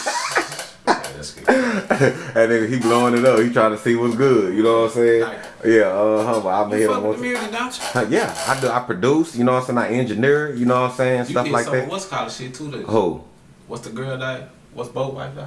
that's good.
and then he blowing it up. He trying to see what's good. You know what I'm saying?
Like-
yeah, uh huh. I've been
You
here
fuck
once.
with music, don't you?
Uh, Yeah, I do. I produce. You know what I'm saying? I engineer. You know what I'm saying?
You
Stuff like
some
that.
what's called shit too. That,
Who?
What's the girl name? What's both wife name?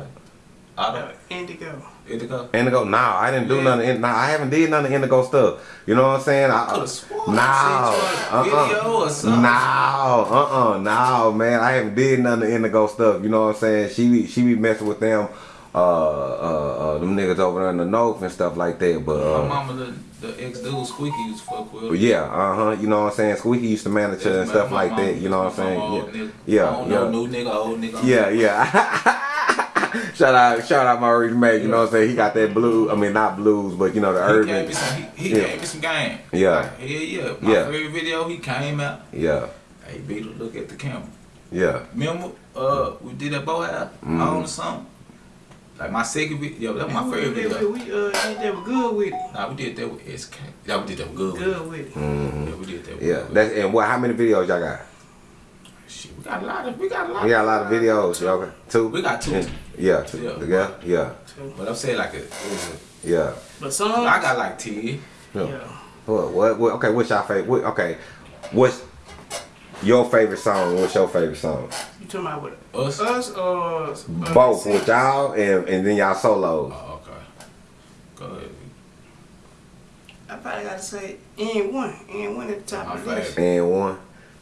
Otto.
Uh, Indigo.
Indigo.
Indigo? Nah, I didn't do
Yeah.
none of. Nah, I haven't did none of Indigo stuff. You know what I'm saying? I,
Could've sworn
no,
I seen you on a
uh-uh.
video or something.
No, uh, uh no, man. I haven't did none of Indigo stuff. You know what I'm saying? She be, she be messing with them, uh, uh, uh, them niggas over there in the north and stuff like that. But
My
uh,
mama, the, the ex dude Squeaky used to fuck with.
yeah, uh huh. You know what I'm saying? Squeaky used to manage her and
My-
stuff
my
like that. You know what I'm saying? Yeah, yeah, yeah.
new nigga, old nigga.
Yeah, yeah. shout out, shout out my Maurice Mack. You know what I'm saying? He got that blue. I mean, not blues, but you know the
He
urban.
gave me some. He, he
Yeah.
gave me some game.
Yeah.
Like, hell yeah. My
Yeah.
favorite video, he came out.
Yeah,
Hey, Beetle, look at the camera.
yeah,
Remember, uh, we did that bow hat
Mm-hmm.
on or something. Like my second video, that was my
We
favorite
did that
video.
with- We uh, did that with good with it.
Nah, we did that with SK. Yeah, we did that with good. with it.
Good with it.
Yeah, we did that.
Yeah.
With
That's and what? How many videos y'all got?
Shit, we got a lot of. We got a lot.
We got a lot of videos. Y'all got two.
We got two.
And- Yeah, two.
Yeah.
Yeah, yeah,
But I'm saying like a, it was
yeah.
But some,
I got like ten.
yeah.
yeah.
What, what? What? Okay. What's your favorite? What, okay. What's your favorite song? What's your favorite song?
You talking about what?
Us.
Us or uh,
Both
sing-
with y'all and and then y'all solos.
Oh, okay. Go ahead.
I probably gotta say N one, N one at the top
My
of the list.
favorite.
And one.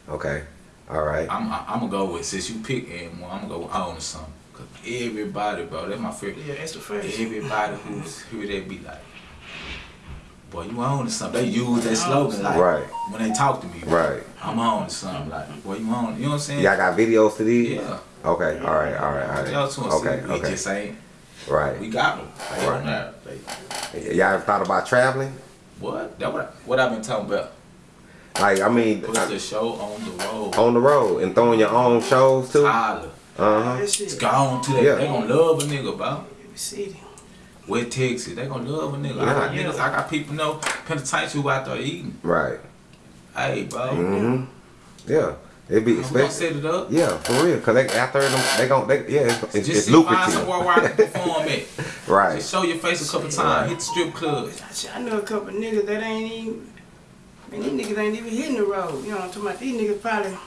Okay. All right.
I'm I, I'm gonna go with since you pick M1, I'm gonna go with on or something. Cause everybody, bro, that's my favorite.
Yeah, that's the first.
Everybody who's here, they be like, boy, you on to something. They use that slogan like
Right.
when they talk to me.
Right.
I'm on to something. Like, boy, you on? You know what I'm saying?
Y'all got videos to these?
Yeah.
Okay. All right. All right. All right.
Y'all too.
Okay.
We
Okay.
just ain't.
Right.
We got them. They
Right.
on there. They,
Y'all ever thought about traveling?
what? That what? I, what I've been talking about?
Like, I mean,
Put the show on the road.
on the road and throwing your own shows too. Uh huh.
That
It's
shit.
gone to that.
Yeah.
They gonna love a nigga, bro.
Every city.
West Texas, they gonna love a nigga. I got
Yeah.
niggas, I got people know penitentiary who out there eating.
Right.
Hey, bro.
hmm Yeah. It be
We set it up.
Yeah, for real. Cause they after them, they gon' they yeah, it's, it's,
Just
it's
see, find
lucrative.
somewhere where I can perform at.
Right.
Just show your face a couple times. Hit the strip club.
I know a couple niggas that ain't even, man, these niggas ain't even hitting the road. You know what I'm talking about? These niggas probably,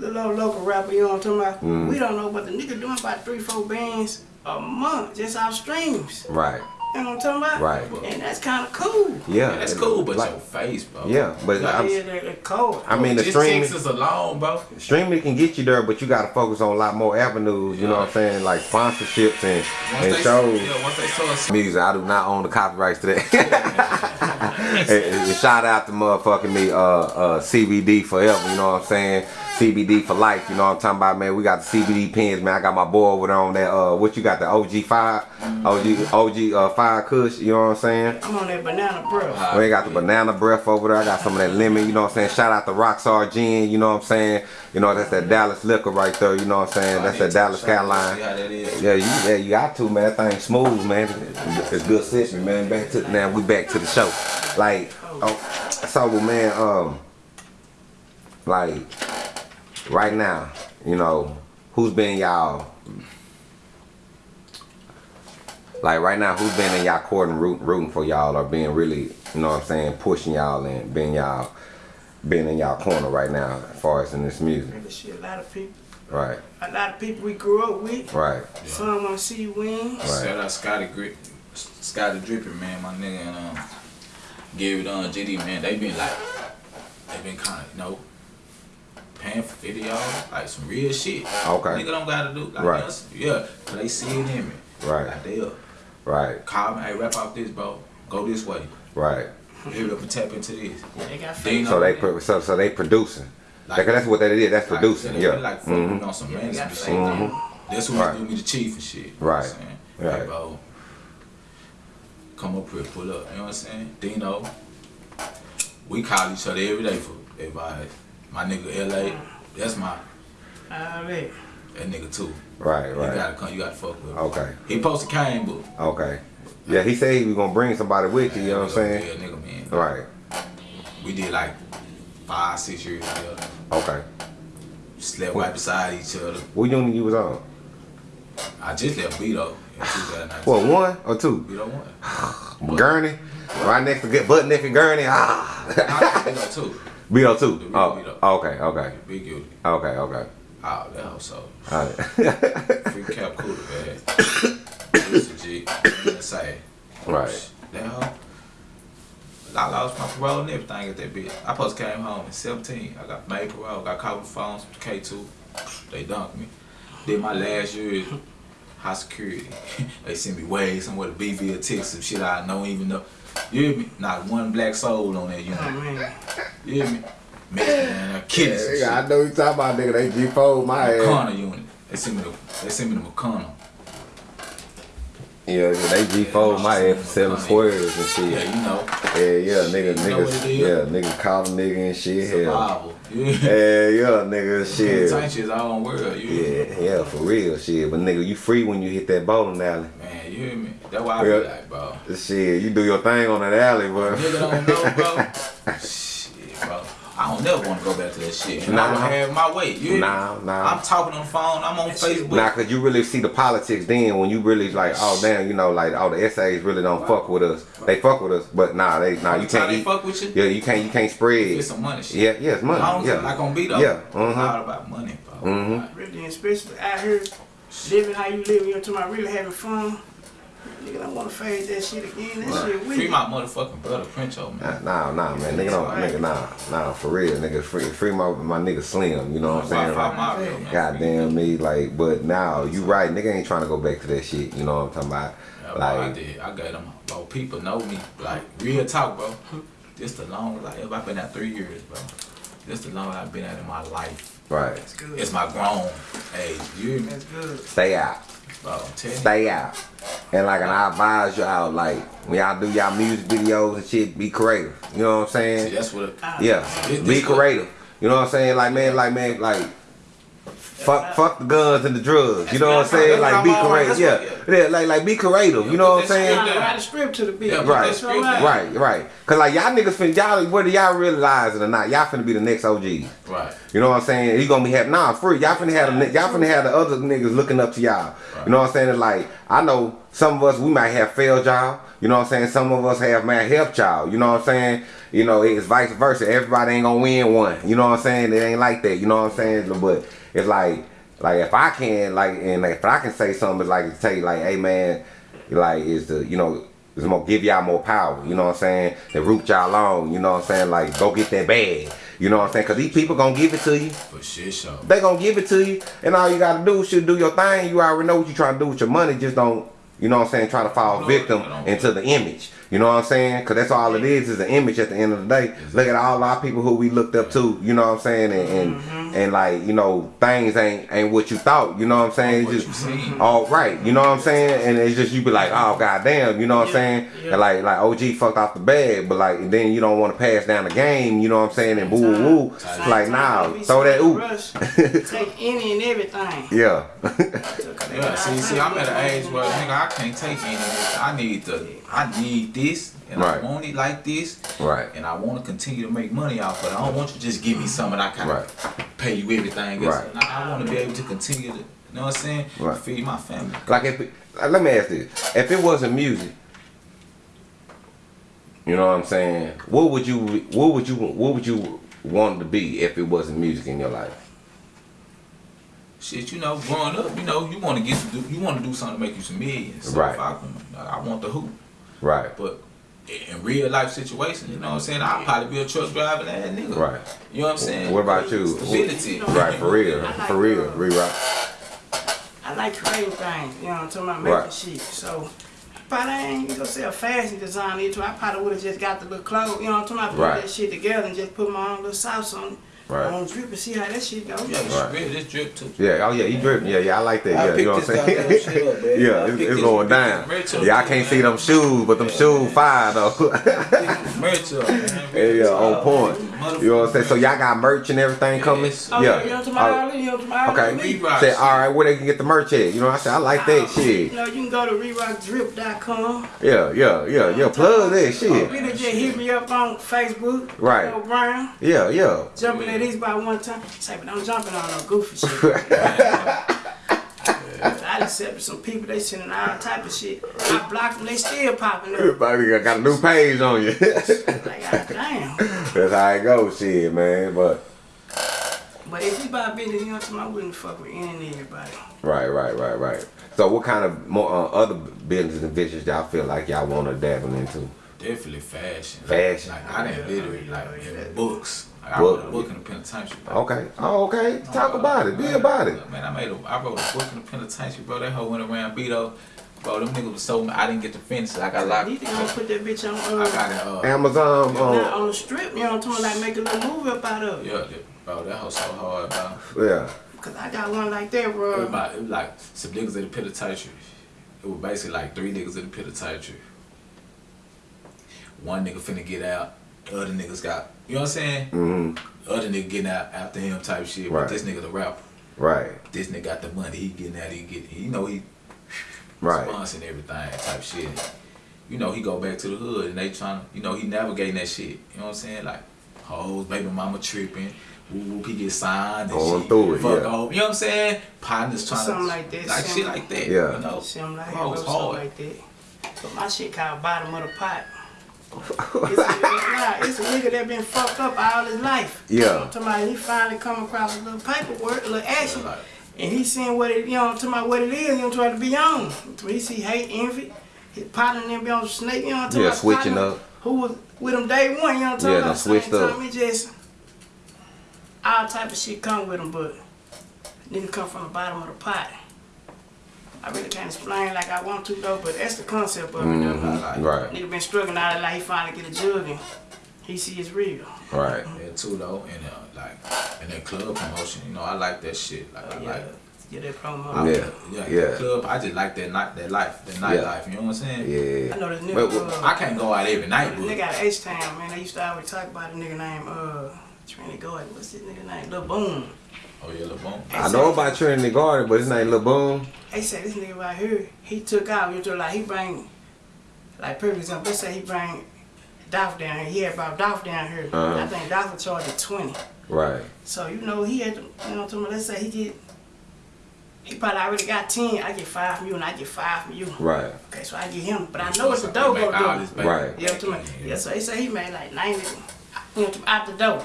the little local rapper, you know what I'm talking about?
Mm.
We don't know, but the nigga doing about three, four bands a month just off streams.
Right.
You know what I'm talking about?
Right.
And that's kind of cool.
Yeah.
Yeah, that's cool, but
like,
your face, bro.
yeah, but
Like,
I'm,
yeah, they're, they're cold.
I mean the
just
streaming
Texas alone, bro.
streaming can get you there, but you gotta focus on a lot more avenues. You know what I'm saying, like sponsorships and
Once
and
they,
shows.
Yeah, once they saw us.
Music, I do not own the copyrights to that. and, and shout out to motherfucking me, uh, uh, CBD forever. You know what I'm saying? CBD for life. You know what I'm talking about, man? We got the CBD pens, man. I got my boy over there on that. Uh, what you got? The OG five, OG OG uh five Kush. You know what I'm saying?
I'm on that banana bro.
Uh,
We got the banana breath over there. I got some of that lemon, you know what I'm saying? Shout out to Rockstar Gin, you know what I'm saying? You know, that's that Dallas liquor right there, you know what I'm saying? That's that Dallas Skyline.
See how that is.
Yeah, you yeah, you got to, man. That thing smooth, man. It's good session, man. Back to now we back to the show. Like oh, so man, um like right now, you know, who's been y'all like right now, who's been in y'all court and root, rooting for y'all or being really, you know what I'm saying, pushing y'all and being y'all being in y'all corner right now as far as in this music.
Really shit, a lot of people,
Right,
a lot of people we grew up with.
right,
Some want to see you win.
Shout out Scotty Grip, Scotty Drippin, man, my nigga, and um, Gary Dunn, GD, man. They been like, they been kind of, you know, paying for videos, like some real shit.
Okay.
Nigga don't gotta do, like,
Right.
us, yeah, 'cause they see it in me.
Right.
Like, they up.
right,
Call me, hey, rap out this, bro. Go this way.
right.
Hurry up and tap into this.
Yeah, they got
They
So they pro- so so they producing.
Like-
Like, that's what that is. That's
Like,
producing. Yeah.
really like fucking
Mhm.
on some
Yeah, they
mainstream
got
shit.
faith.
Mhm.
That's who
Right.
do me the chief and shit. You know
Right.
what I'm?
Right.
Hey, bro, come up here, pull up. You know what I'm saying? Dino, we call each other every day for advice. My nigga LA, that's my
Alright.
that nigga too.
Right, right.
You gotta come, you gotta fuck with him.
Okay,
He posted came, but
okay. Yeah, he said he was gonna bring somebody with you. You know what I'm saying?
Yeah, nigga, man.
Right.
We did like five, six years together.
Okay.
Slept right beside each other.
What unit you was on?
I just left Beto in 2019.
What one or two?
Beto one.
Gurney. Right next to get butt naked Gurney. Ah.
I Beto two.
Beto two. Oh. Okay. Okay.
Big guilty.
Okay. Okay.
Oh, that hoe so.
Alright.
Free cap cooler, man. A G. Say.
right.
Hoe. I lost my parole and everything at that bitch. I supposed came home at 17. I got made parole, got caught with phones, K2. They dunked me. Did my last year in high security. they sent me way somewhere to BV or Texas, some shit I don't even know. You hear me? Not one black soul on that unit.
Oh man.
You hear me? Mexican man, I kidding.
I know you talking about nigga. They G fold my ass.
McConnell unit. They sent me to they sent me to McConnell.
Yeah, they G fold my ass for selling squares and shit.
Yeah, you know.
Yeah, yeah, nigga,
You know what it
niggas, yeah, nigga call a nigga and shit. Hell.
Survival. Yeah.
Yeah, yeah, nigga,
Shit.
shit.
shit's our own world. You?
Yeah, yeah, for real, shit. But nigga, you free when you hit that bowling alley.
Man, you hear me? That's why I
Yeah.
be like, bro.
Shit, you do your thing on that alley, bro.
Nigga don't know, bro. shit, bro. I don't never want to go back to that shit. And I
Nah.
don't have my way. You hear me?
Nah, nah.
I'm talking on the phone. I'm on Facebook.
Nah, cause you really see the politics then when you really like, oh damn, you know, like all the SAs really don't fuck with us. They fuck with us, but nah, they nah, you
Every
can't
they
eat.
fuck with you,
Yeah, you can't, you can't spread.
get some money shit.
Yeah, yeah, it's money.
Long as
Yeah,
Like on beat up.
Yeah,
It's
uh-huh.
all about money, bro.
Mhm.
Like,
Really, especially out here, living how you live, you know, talking about really having fun. Nigga don't want to fade that shit again. That shit
Free
weak.
my motherfucking brother, Princho, oh, man.
Nah, nah, nah, man, nigga don't, nigga, nah, nah, for real, nigga, free, free my, my nigga Slim. You know what I'm saying?
Wi-Fi
Like,
my real, man.
Goddamn me, like, but now you right, nigga ain't trying to go back to that shit. You know what I'm talking about?
Yeah, bro, I
Like,
did. I got them. Bro, people know me. Like real talk, bro. This the longest I ever. I've been at three years, bro. This the longest I've been at in my life.
right,
That's good.
It's my grown age. You hear me?
That's good.
stay out.
Bro, I'm telling you.
stay out. And like, and I advise y'all, like, when y'all do y'all music videos and shit, be creative. You know what I'm
See,
saying?
that's what. Ah.
Yeah,
This-
be
this what-
creative. You know what I'm saying? Like, man, like, man, like, Fuck, fuck the guns and the drugs. You know what I'm saying? Like be creative. Yeah, yeah, like like be creative. You know what I'm saying?
Nah, Write a script to the beat.
Right,
that's script down.
right, right. Cause like y'all niggas finna y'all whether y'all realize it or not, y'all finna be the next OG.
Right.
You know what I'm saying? He gonna be having nah free. Y'all finna have the, y'all finna have the other niggas looking up to y'all. You know what I'm saying? It's like I know some of us we might have failed y'all. You know what I'm saying? Some of us have might helped y'all. You know what I'm saying? You know it's vice versa. Everybody ain't gonna win one. You know what I'm saying? It ain't like that. You know what I'm saying? But it's like like if I can like and if I can say something, it's like say like, hey man, like is the you know. It's gonna give y'all more power, you know what I'm saying? They root y'all on, you know what I'm saying? Like, go get that bag, you know what I'm saying? Cause these people gonna give it to you.
For shit show.
They gonna give it to you, and all you gotta do is should do your thing. You already know what you trying to do with your money. Just don't, you know what I'm saying, try to fall victim into the image. You know what I'm saying? Cause that's all it is, is an image at the end of the day. Look at all our people who we looked up to, you know what I'm saying? And and, mm-hmm. and like, you know, things ain't ain't what you thought, you know what I'm saying? It's just all right, you know what I'm saying? And it's just you be like, oh goddamn, you know what I'm saying?
yeah.
And like like OG fucked off the bag, but like then you don't want to pass down the game, you know what I'm saying? And boo woo woo. It's like
time,
nah, throw that
so
oop.
rush. Take any and everything.
Yeah.
Yeah, see, see, I'm at an age where nigga, I can't take any. I need the, I need this, and
Right.
I want it like this,
right.
and I want to continue to make money off of it. I don't want you to just give me something I can
Right.
pay you everything.
Right.
I, I want to be able to continue to, you know what I'm saying?
Right.
Feed my family.
Like if it, let me ask this: If it wasn't music, you know what I'm saying? What would you what would you what would you want to be if it wasn't music in your life?
Shit, you know, growing up, you know, you want to get to do, you want to do something to make you some millions. So
Right.
I, I want the hoop,
Right.
but in real life situations, you know what I'm saying? I'll probably be a truck driving ass nigga.
Right.
You know what I'm saying?
What about you?
Stability.
Right, for real,
like,
for real, rewrite.
I like creating things, you know what I'm talking about, making
Right.
shit. So, probably I ain't gonna say a fashion designer either. I probably would have just got the little clothes, you know what I'm talking about, put
Right.
that shit together and just put my own little sauce on it.
Right.
On drip and see how that shit go.
Yeah, this
Right.
drip, this drip too.
Yeah, oh yeah, he dripping. Yeah, yeah, I like that.
I
Yeah, you know what I'm saying?
shit up, man.
yeah,
I
it's, it's going down.
this merch
Yeah, I can't see them shoes, but them shoes fire though.
Merch up, man.
yeah, yeah, on point. You know what I'm saying? So y'all got merch and everything coming?
Yes.
Oh, yeah, you know what I'm talking
Oh.
You know what I'm talking?
Okay.
Me.
Reebok
Say, all right, where they can get the merch at? You know, I said, I like that oh, shit.
You know, you can go to rerockdrip.com.
Yeah, yeah, yeah, yeah. Plug that shit.
Really just hit me up on Facebook.
Right.
Brown.
Yeah, yeah.
Jumping at these by one time. Say, but I'm jumping on no goofy shit. I accepted some people, they sending all type of shit. I blocked them, they still popping up.
Everybody got- got a new page on you.
Like, God damn.
That's how it goes, shit, man. But
But if you buy business, you know what I'm saying? I wouldn't fuck with any and everybody.
right, right, right, right. So, what kind of more uh, other business and ventures y'all feel like y'all want to dabble into?
Definitely fashion.
Fashion.
Like I didn't literally like in books. Like, I
Book.
wrote a book in the penitentiary. bro.
Okay. Oh, okay. Talk about it. Be about it.
Man, I made a, I wrote a book in the penitentiary, bro. That hoe went around Beto. Bro, them niggas was so mad. I didn't get to finish it. I got locked.
You think I'm gonna put that bitch on,
I
uh,
got it. Uh,
Amazon.
not
Um,
on the strip, you know what I'm talking about? Like, make a little movie up out of it.
yeah, that- bro, that hoe so hard, bro.
yeah.
Cause I got one like that,
It was,
bro.
about, it was like some niggas in the penitentiary. It was basically like three niggas in the penitentiary. One nigga finna get out. The other niggas got, you know what I'm saying?
Mm-hmm.
Other nigga getting out after him type shit.
Right.
But this nigga the rapper.
Right.
This nigga got the money. He getting out. He get. He know he
Right.
sponsoring everything type shit. You know he go back to the hood and they trying to. You know he navigating that shit. You know what I'm saying? Like hoes, baby mama tripping. Woo woo, he get signed and
Going
shit.
through it,
Fuck
yeah.
off. You know what I'm saying? Partners trying
Something
to
like that,
like shit
something-
like that.
Yeah.
You know.
Something like that,
Bro,
bro,
it's
something
hard.
like that. But my shit called bottom of the pot. It's, a, it's a nigga that been fucked up all his life.
Yeah.
You know what I'm talking about? He finally come across a little paperwork, a little action. And he seeing what it, you know, talking about what it is, you know, trying to be on. He see hate, envy, his partner and them be on snake, you know, talking
Yeah, switching
partner
up.
Who was with him day one, you know, talking
Yeah,
about
switched up.
It just all type of shit come with him, but nigga come from the bottom of the pot. I really can't explain like I want to though, but that's the concept of it. though.
Mhm. Right.
Nigga been struggling out of life, he finally get a jug and he see it's real.
Right.
That too though, and uh, like and that club promotion, you know, I like that shit. Like I
Yeah,
like
get that promo.
I-
Yeah,
yeah,
yeah.
Club. I just like that night, that life, that night
Yeah.
life. You know what I'm saying?
Yeah.
I know this nigga.
But- but-
uh,
I can't go out every night,
Nigga
but
out of H Town, man. They used to always talk about a nigga named uh Trinity Gordon. What's his nigga name? Lil Boom.
Oh yeah, Lil Boom.
I know about Trinity Garden, but his name Lil Boom.
They say this nigga right here, he took out, you know, like he bring, like perfect example, let's say he bring Dolph down here, he had about Dolph down here.
Uh-huh.
I think Dolph charged at 20.
Right.
So, you know, he had, to, you know, to me, let's say he get, he probably already got 10, I get 5 from you and I get 5 from you.
Right.
Okay, so I get him, but I know it's the dough
Make
go do.
Right.
You know what I mean? Yeah, so they say he made like 90, you know, out the door.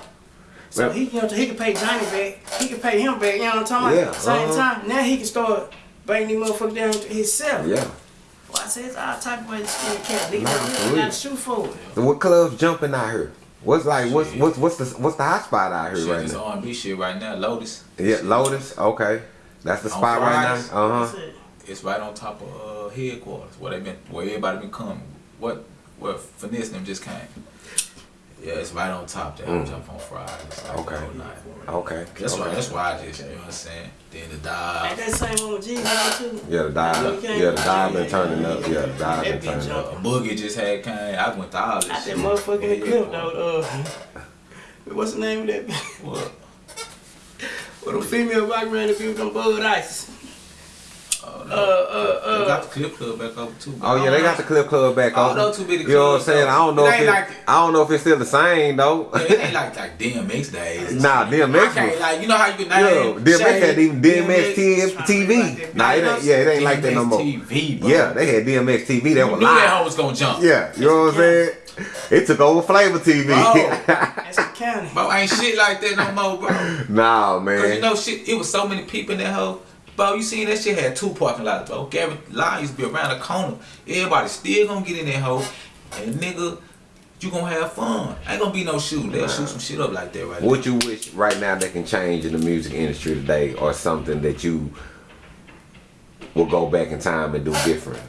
So
Well-
he, you know, he can pay Johnny back, he can pay him back, you know what I'm talking
Yeah,
about? Same
uh-huh.
time, now he can start bringing these motherfuckers down to himself.
Yeah.
Well, I said it's all type of ways to skin cat. Nigga,
Nah,
nah,
for
you
real.
gotta shoot for it.
So what clubs jumping out here? What's like what's
Shit.
what's what's the what's the hot spot out here
Shit,
right
this
now?
R&B shit right now, Lotus.
Yeah, Lotus. Okay, that's the
On
spot right now. Uh huh.
it.
It's right on top of uh, headquarters where they been, where everybody been coming. What, where finesse them just came. Yeah, it's right on top there. I jump on Fridays. Like
Okay.
The whole night.
Okay.
That's
okay.
why. That's why I just, you know what I'm saying. Then the dive.
Like that same one with G now too.
Yeah, the dial. Yeah, the dial been turning up. Yeah, the dial been
That bitch
turning
A
up.
boogie just had came. I went to all this
Out that
shit.
motherfucking
Yeah,
clip though. Uh, what's the name of that? bitch?
What?
With them female rock around the with them Bud Ice.
Oh,
Uh,
no.
uh,
They
uh.
got the clip club back up too.
Oh yeah, they got the clip club back
I
on.
don't know too many
You know what I'm saying?
though.
I don't know
It
if it,
like-
I don't know if it's still the same though.
Yeah, it ain't like like DMX days. and
Nah,
shit.
DMX
I
was-
like you know how you can
Yeah,
name
DMX
Shay,
had even DMX TV.
DMX.
Nah, it ain't, yeah, it ain't like that no more.
TV, bro.
Yeah, they had DMX TV. They
You
were
knew that hoe was gonna jump.
Yeah, you know what I'm saying? It took over Flavor TV.
Bro.
That's the county.
Bro, ain't shit like that no more, bro.
nah, man.
Cause
man.
you know shit, it was so many people in that hoe. Bro, you seen that shit had two parking lots, bro. Gary Line used to be around the corner. Everybody still gonna get in that hole. And nigga, you gonna have fun. Ain't gonna be no shooting. They'll shoot some shit up like that right
What you wish right now that can change in the music industry today, or something that you will go back in time and do different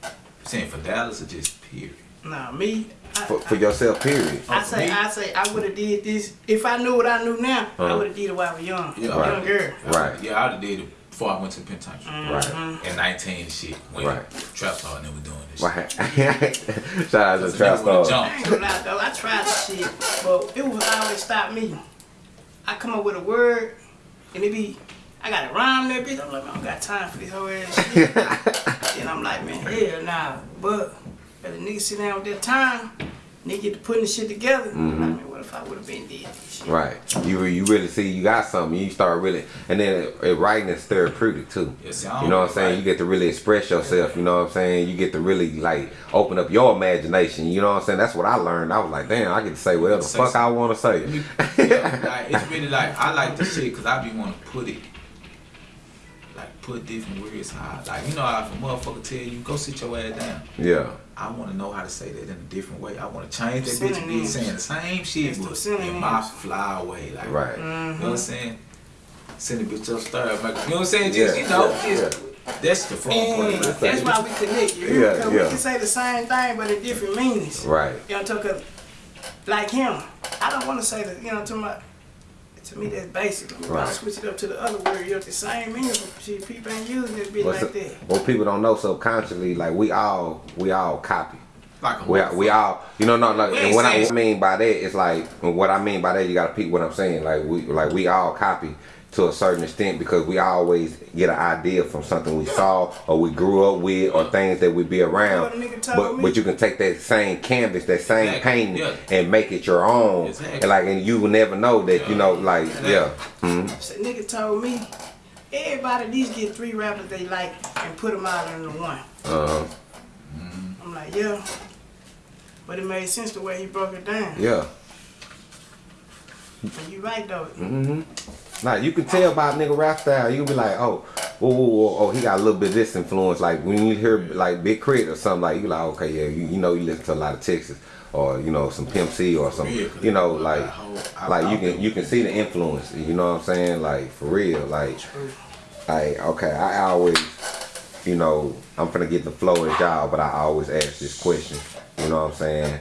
there. Saying for Dallas or just period.
Nah, me. I,
for, for yourself? Period.
I say. I say, I would have did this if I knew what I knew now. I
Uh-huh.
would have did it while I was young,
Yeah.
Right.
young girl.
Right.
Yeah, I'd have did it before I went to the penitentiary.
Right.
At 19 and shit. When
Right.
Trap Star and them were doing this shit.
Right. Shout out to
So
Trap
nigga would've
Star.
I ain't gonna lie though, I tried this shit, but it was always stop me. I come up with a word, and it be, I got to rhyme there, bitch. I'm like, man, I don't got time for this whole ass shit. and I'm like, man, hell nah. But if the nigga sit down with their time, nigga get to putting the shit together. I'm mm-hmm. like, man, what if I would have been dead?
Right. You you really see you got something. You start really, and then it, it writing is therapeutic too.
I
You know what I'm saying?
write.
You get to really express yourself. You know what I'm saying? You get to really like open up your imagination. You know what I'm saying? That's what I learned. I was like, damn, I get to say whatever the fuck I want to say.
Yeah, like, it's really like I like this shit because I be want to put it like put different words how like you know how if a motherfucker tell you go sit your ass down.
Yeah.
I want to know how to say that in a different way. I want to change that bitch and be saying the same shit
It's the
but in my fly way like
Right.
You know what I'm saying? Send a bitch upstairs, like, you know what I'm saying? Just
Yeah,
you know,
yeah,
just, that's the front part.
And that's why we connect. You
Yeah,
Because
yeah.
we can say the same thing, but in different meanings.
Right.
You know, because like him, I don't want to say that. You know, to my, to me that's basic. We
Right.
switch it up to the other word. You know, the same meaning. People ain't using it bit
What's
like that.
what people don't know subconsciously, like we all we all copy.
like a
We, we all, you know, no, like, and what I,
saying-
what I mean by that is like, what I mean by that, you gotta peep what I'm saying. Like we, like we all copy to a certain extent because we always get an idea from something we saw or we grew up with or things that we be around.
What a nigga told
But
me.
but you can take that same canvas, that same
Exactly,
painting,
yeah.
and make it your own.
Exactly.
And like, and you will never know that, you know, like,
Exactly.
yeah. hmm
So nigga told me, everybody at least get three rappers they like and put them out into one.
Uh,
I'm like, yeah. But it made sense the way he broke it down.
yeah.
And you right though.
Mm-hmm. Like you can tell by nigga rap style, you can be like, oh, whoa, whoa, whoa, oh, he got a little bit of this influence. Like when you hear like Big K.R.I.T. or something, like you like, okay, yeah, you, you know, you listen to a lot of Texas or you know some Pimp C or some,
Yeah, 'cause
you know,
I-
like,
I-
like you
I-
can you can see the influence. You know what I'm saying? Like for real, like, like okay, I always, you know, I'm gonna get the flow as y'all, but I always ask this question. You know what I'm saying?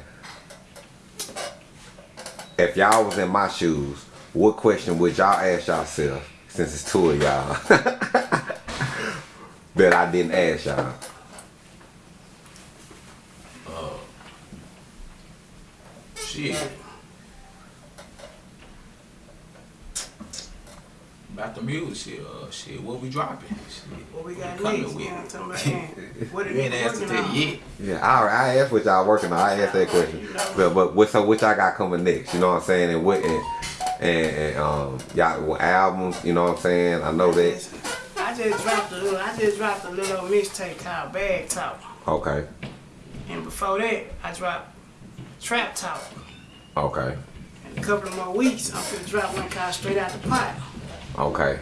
If y'all was in my shoes, what question would y'all ask yourself since it's two of y'all that I didn't ask y'all? Oh.
Shit. Got the music shit. Uh, shit, what we dropping? Shit.
What we got
coming
next?
with?
You what I'm talking about? Man, What
You
are
ain't
they
asked to
working
tell
on?
you yet.
Yeah, I, I asked what y'all working on. I asked that question. But, but what so what y'all got coming next? You know what I'm saying? And what and, and, and um y'all what albums? You know what I'm saying? I know that.
I just dropped a little. I just dropped a little mixtape called Bag Talk,
Okay,
and before that, I dropped Trap Talk.
okay,
In a couple of more weeks, I'm gonna drop one called Straight Out the Pot.
Okay.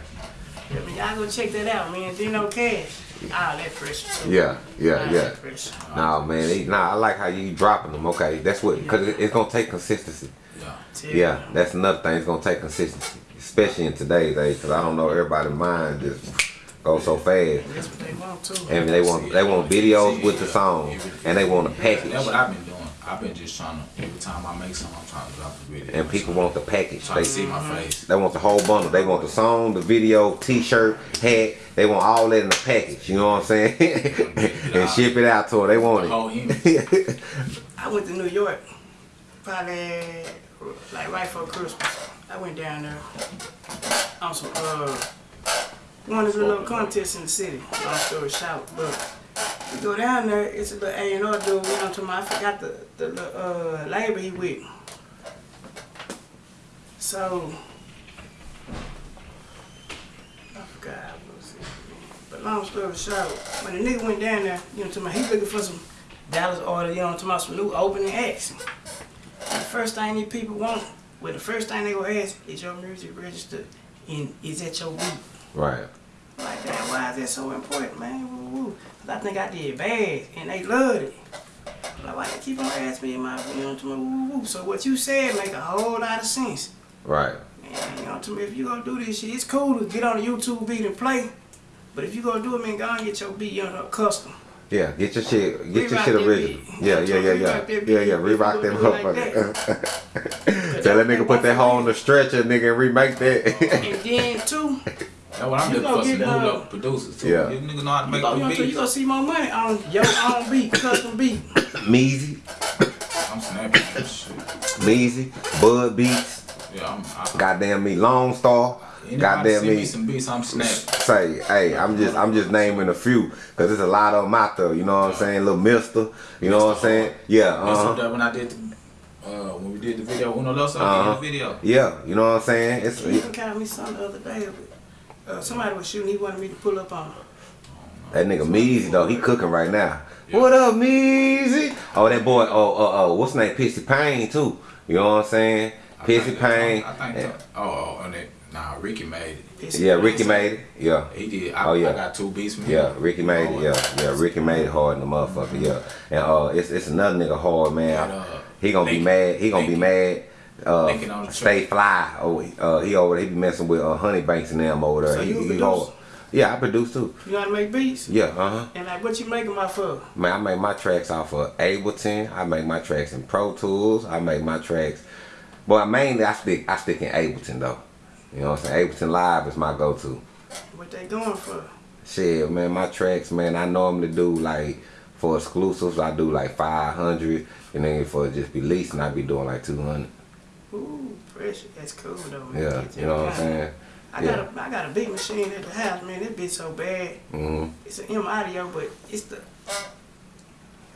I mean, y'all go check that out, man. Dino Cash. All that pressure. Too.
Yeah, yeah,
All
yeah.
pressure.
Nah, man. They, nah, I like how you dropping them. Okay, that's what because it, it's gonna take consistency.
Yeah.
Tell
Yeah, that's another thing. It's gonna take consistency, especially in today's age. Because I don't know everybody's mind just goes so fast.
That's what they want too.
And they want they want videos with the song, and they want a package.
That's what I've been doing. I've been just trying to every time I make something, I'm trying to drop a video.
And people want the package.
trying
They
see my face.
they want the whole bundle. They want the song, the video, T-shirt, hat. They want all that in the package. You know what I'm saying? and ship it out to them. They
The
want
whole
it.
image.
I went to New York, probably like right for Christmas. I went down there on some uh one of the little contests in the city. Long story short, but we go down there. It's a little A and R dude. About? I forgot the the uh label he with. So I forgot what was. But long story short, when the nigga went down there, you know talking about? He looking for some Dallas order, you know talking about? Some new opening acts. The first thing these people want, well, the first thing they gonna ask is your music registered and is that your beat?
Right.
Like that, why is that so important, man? Woo, woo. 'Cause I think I did bad and they loved it. Like, why they keep on asking me my, you know what I'm about? Woo, woo. So what you said make a whole lot of sense.
Right.
Man, you know talking about? If you gonna do this shit, it's cool to get on the YouTube beat and play. But if you gonna do it, man, go and get your beat, you know, custom.
Yeah. Get your shit. Get your shit original. Yeah. Yeah. Yeah. Yeah. Yeah. Yeah. Rerock them
you gonna do it
motherfucker. Tell that nigga put that hoe on the stretcher, nigga, and remake that.
And then too,
That's what I'm
You
looking for. Some
get,
new
uh,
local producers too.
Yeah.
You niggas know how to make
you,
good
gonna, you gonna see more money on your own beat, custom beat.
Measy,
I'm snapping. Shit.
Measy, Bud Beats,
Yeah, I'm. I,
goddamn me, Lone Star, goddamn
me
me.
some beats, I'm snapping.
Say, hey, I'm just, I'm just naming a few, cause there's a lot of them out there. You know what I'm saying? Little Mister, you know what I'm saying? Yeah, uh huh.
when I did the, uh, when we did the video, Uno Loso
Uh-huh.
did the video.
Yeah, you know what I'm saying? It's
He even called me something the other day. Uh, somebody was shooting. He wanted me to pull up on. him.
that nigga Measy though. He cooking right now. What up, Measy? Oh, that boy. Oh, oh, oh. What's his name? Pissy Payne too. You know what I'm saying? Pissy Payne.
I think.
Yeah.
Oh, oh, oh, that, nah, Ricky made it.
Pissy
Yeah. Ricky made it. Yeah.
He did. I,
Oh, yeah.
I got two beats him.
Yeah, Ricky made it. Yeah, yeah, Ricky made it hard in the motherfucker. Yeah, and uh, it's it's another nigga hard man.
Uh,
he gonna be mad. He gonna be mad. Uh, stay fly. Oh, uh, he over. He be messing with uh, Honey Banks and them over there.
So
he, he hard. Yeah, I produce too.
You to make beats?
Yeah, uh huh.
And like, what you make my for?
Man, I make my tracks off of Ableton. I make my tracks in Pro Tools. I make my tracks, but mainly I stick I stick in Ableton though. You know what I'm saying? Ableton Live is my go-to.
What they going for?
Shit, man, my tracks, man, I normally do like for exclusives, I do like 500, and then for just releasing, I be doing like 200.
Ooh, pressure. That's cool though. Man.
Yeah, you know what I'm saying?
I got a I got a big machine at the house, man. That bitch so bad.
hmm
It's an M audio, but it's the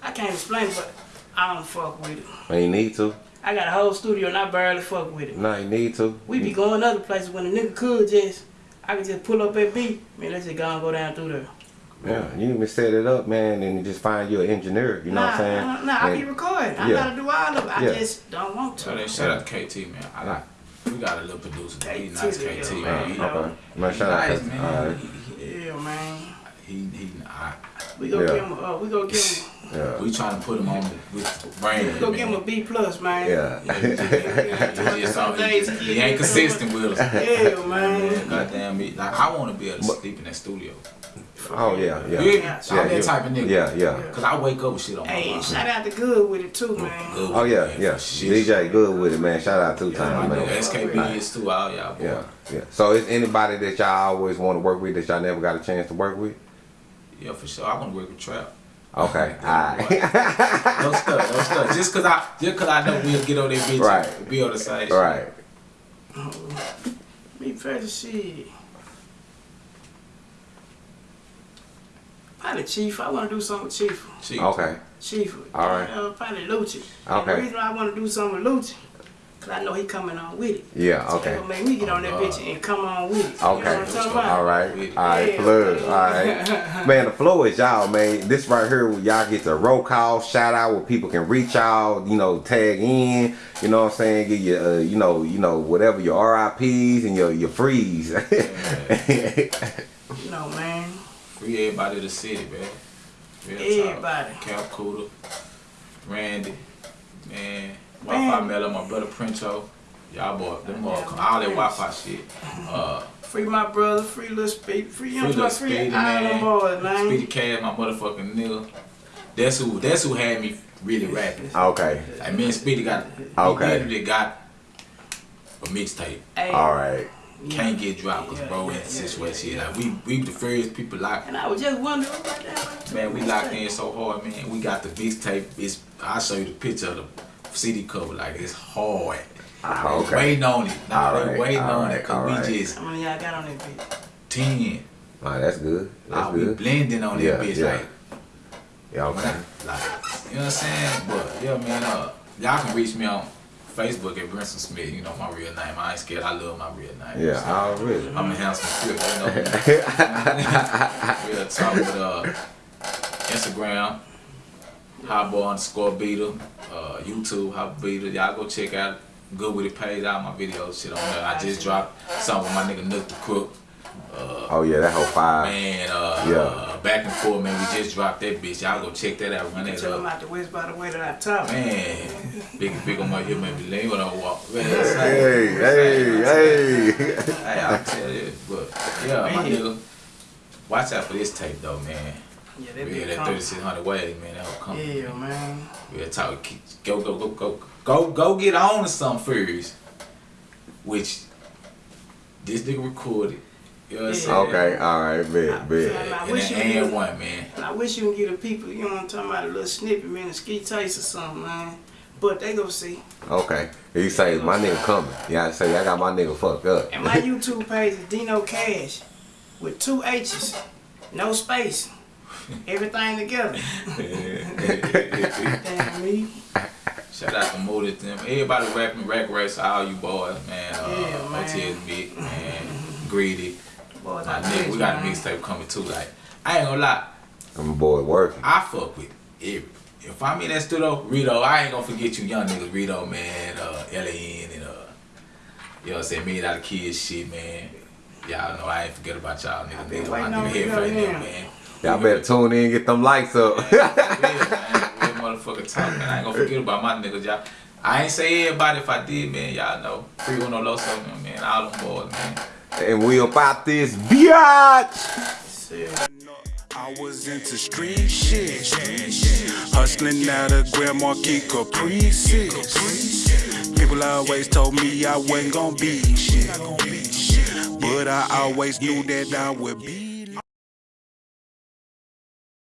I can't explain, it, but I don't fuck with it.
You need to.
I got a whole studio and I barely fuck with it.
No, you need to.
We be going other places when a nigga could just, I could just pull up at beat, man, let's just go and go down through there.
Yeah, you even set it up, man, and just find you an engineer. You know
nah,
what I'm saying?
Nah, nah, I
And-
be recording. I
Yeah.
gotta do all of it. I
Yeah.
just don't want
So
to.
then shout out to KT, man. I like. We got a little producer. man. He
KT,
nice, KT,
yeah,
man. He,
man.
Okay. Man,
he
shout out
nice,
to
man.
Alright.
He,
Yeah, man.
he, he, he, I,
We go
Yeah.
give him uh, we go give him,
Yeah.
we trying to put him on with brain.
we go give him a B plus, man.
Yeah.
He,
Some days
he,
he
he ain't consistent with us.
Yeah, man.
Goddamn me. Like I want to be able to sleep in that studio.
Oh, yeah, yeah.
You hear me?
Yeah,
I'm that
you-
type of nigga.
Yeah, yeah.
Cause I wake up with shit on my
Hey,
mind.
shout out to Good with it too, man.
Good
Oh, yeah,
man,
yeah.
shit.
DJ good with it, man. Shout out two
My
times, man.
SKB is too. All y'all boy.
Yeah, yeah. So is anybody that y'all always want to work with that y'all never got a chance to work with?
Yeah, for sure. I want to work with Trap.
Okay, alright.
No stuff, no stuff. Just cause I, just cause I know we'll get on that bitch
Right.
be on the same. shit.
right.
Me first shit. Probably Chief. I want to do something with Chief.
Chief.
Okay.
Chief.
All right.
Uh, probably Lucci. And
Okay.
the reason why I want to do something with Lucci, cause I know he coming on with it.
Yeah,
So
okay.
they gonna make me get on that
Oh,
bitch and come on with it. You know
Okay.
what I'm?
All right. All right.
Yeah.
Plug. All right. Man, the flow is y'all, man. This right here, where y'all get the roll call, shout out where people can reach y'all, you know, tag in. You know what I'm saying? Get your, uh, you know, you know, whatever your RIPs and your your freeze.
You know, man.
Free everybody to the city, man. Real talk.
Everybody.
Cap Cooter, Randy, man,
Man.
Wi-Fi Mello, my brother Princho. Y'all boy, them all, all that Wi-Fi shit. Uh,
Free my brother, free little speed, free
Free
him,
Lil
free,
Speedy,
all them
man.
boys, man.
Speedy Cash, my motherfucking nigga. That's who. That's who had me really rapping.
okay.
Like me and Speedy got.
Okay.
We got a mixtape.
All right.
Can't get dropped because bro in the situation. Like we, we the first people locked.
And I was just wondering about that.
Man, we locked in so hard, man. We got the mixtape. It's I'll show you the picture of the CD cover. Like it's hard. They
okay.
Waiting on it. Nah,
All
they
right,
waiting
all
on
right,
it because
all
we
right.
just
How many y'all got on that bitch?
ten.
All right, that's good. That's
Ah, we
good.
blending on that
Yeah,
bitch
yeah.
like
Yeah, okay.
I- like, you know what I'm saying? But yeah, man, uh, y'all can reach me on Facebook at Brinson Smith. You know my real name. I ain't scared. I love my real name.
Yeah,
So,
already.
I'm a handsome crip, you know. real talk with uh, Instagram, Highball underscore beater, uh, YouTube Hot Beater. Y'all go check out Good With It page. All my videos, shit on there. I just dropped something with my nigga Nook the Crook.
Oh yeah, that whole five.
Man, uh,
Yeah.
Uh, back and forth, man. We just dropped that bitch. Y'all go check that out. Run that
Tell
up.
them out the west by the way that I talk.
Man, big big on my here, maybe lame when I walk. Man,
Hey, hey, hey.
Hey, I'll tell you, but yeah, my nigga, watch out for this tape though, man.
Yeah, that
Yeah, that 3600 waves, man, that'll come.
Yeah, man.
We'll talk. Go, go, go, go, go, go. Get on to something first. Which this nigga recorded. You know what I'm saying?
Okay, all right, bet, bet.
I
And
wish
then
you
and one, man.
And I wish you can get the people, you know what I'm talking about, a little snippet, man, a ski taste or something, man. But they go see.
Okay. He say my nigga coming. Yeah, I say I got my nigga fucked up.
And my YouTube page is Dino Cash with two H's, no space, everything together. Damn me.
Shout out to Motive them. Everybody rapping rack race, all you boys, man. Uh,
Yeah, man.
OTS Big, man. Greedy.
Boys,
My
I
nigga, we got a mixtape coming too. Like, I ain't gonna lie.
I'm a boy working.
I fuck with every. If I'm in that studio, Rito, I ain't gonna forget you young niggas, Rito, man, uh, LAN, and uh, you know what I'm saying, Million Dollar Kids shit, man. Y'all know I ain't forget about y'all niggas,
been
niggas, my
waiting on
nigga
you,
head right now, man.
Y'all better tune in and get them lights up.
Real, man. Motherfucker talk, man. I ain't gonna forget about my niggas, y'all. I ain't say everybody if I did, man. Y'all know. Free Uno Loso, man. All them boys, man.
And we about this biatch.
I was into street shit. Hustling out of Grand Marquis Caprices. People always told me I wasn't gonna be shit. But I always knew that I would be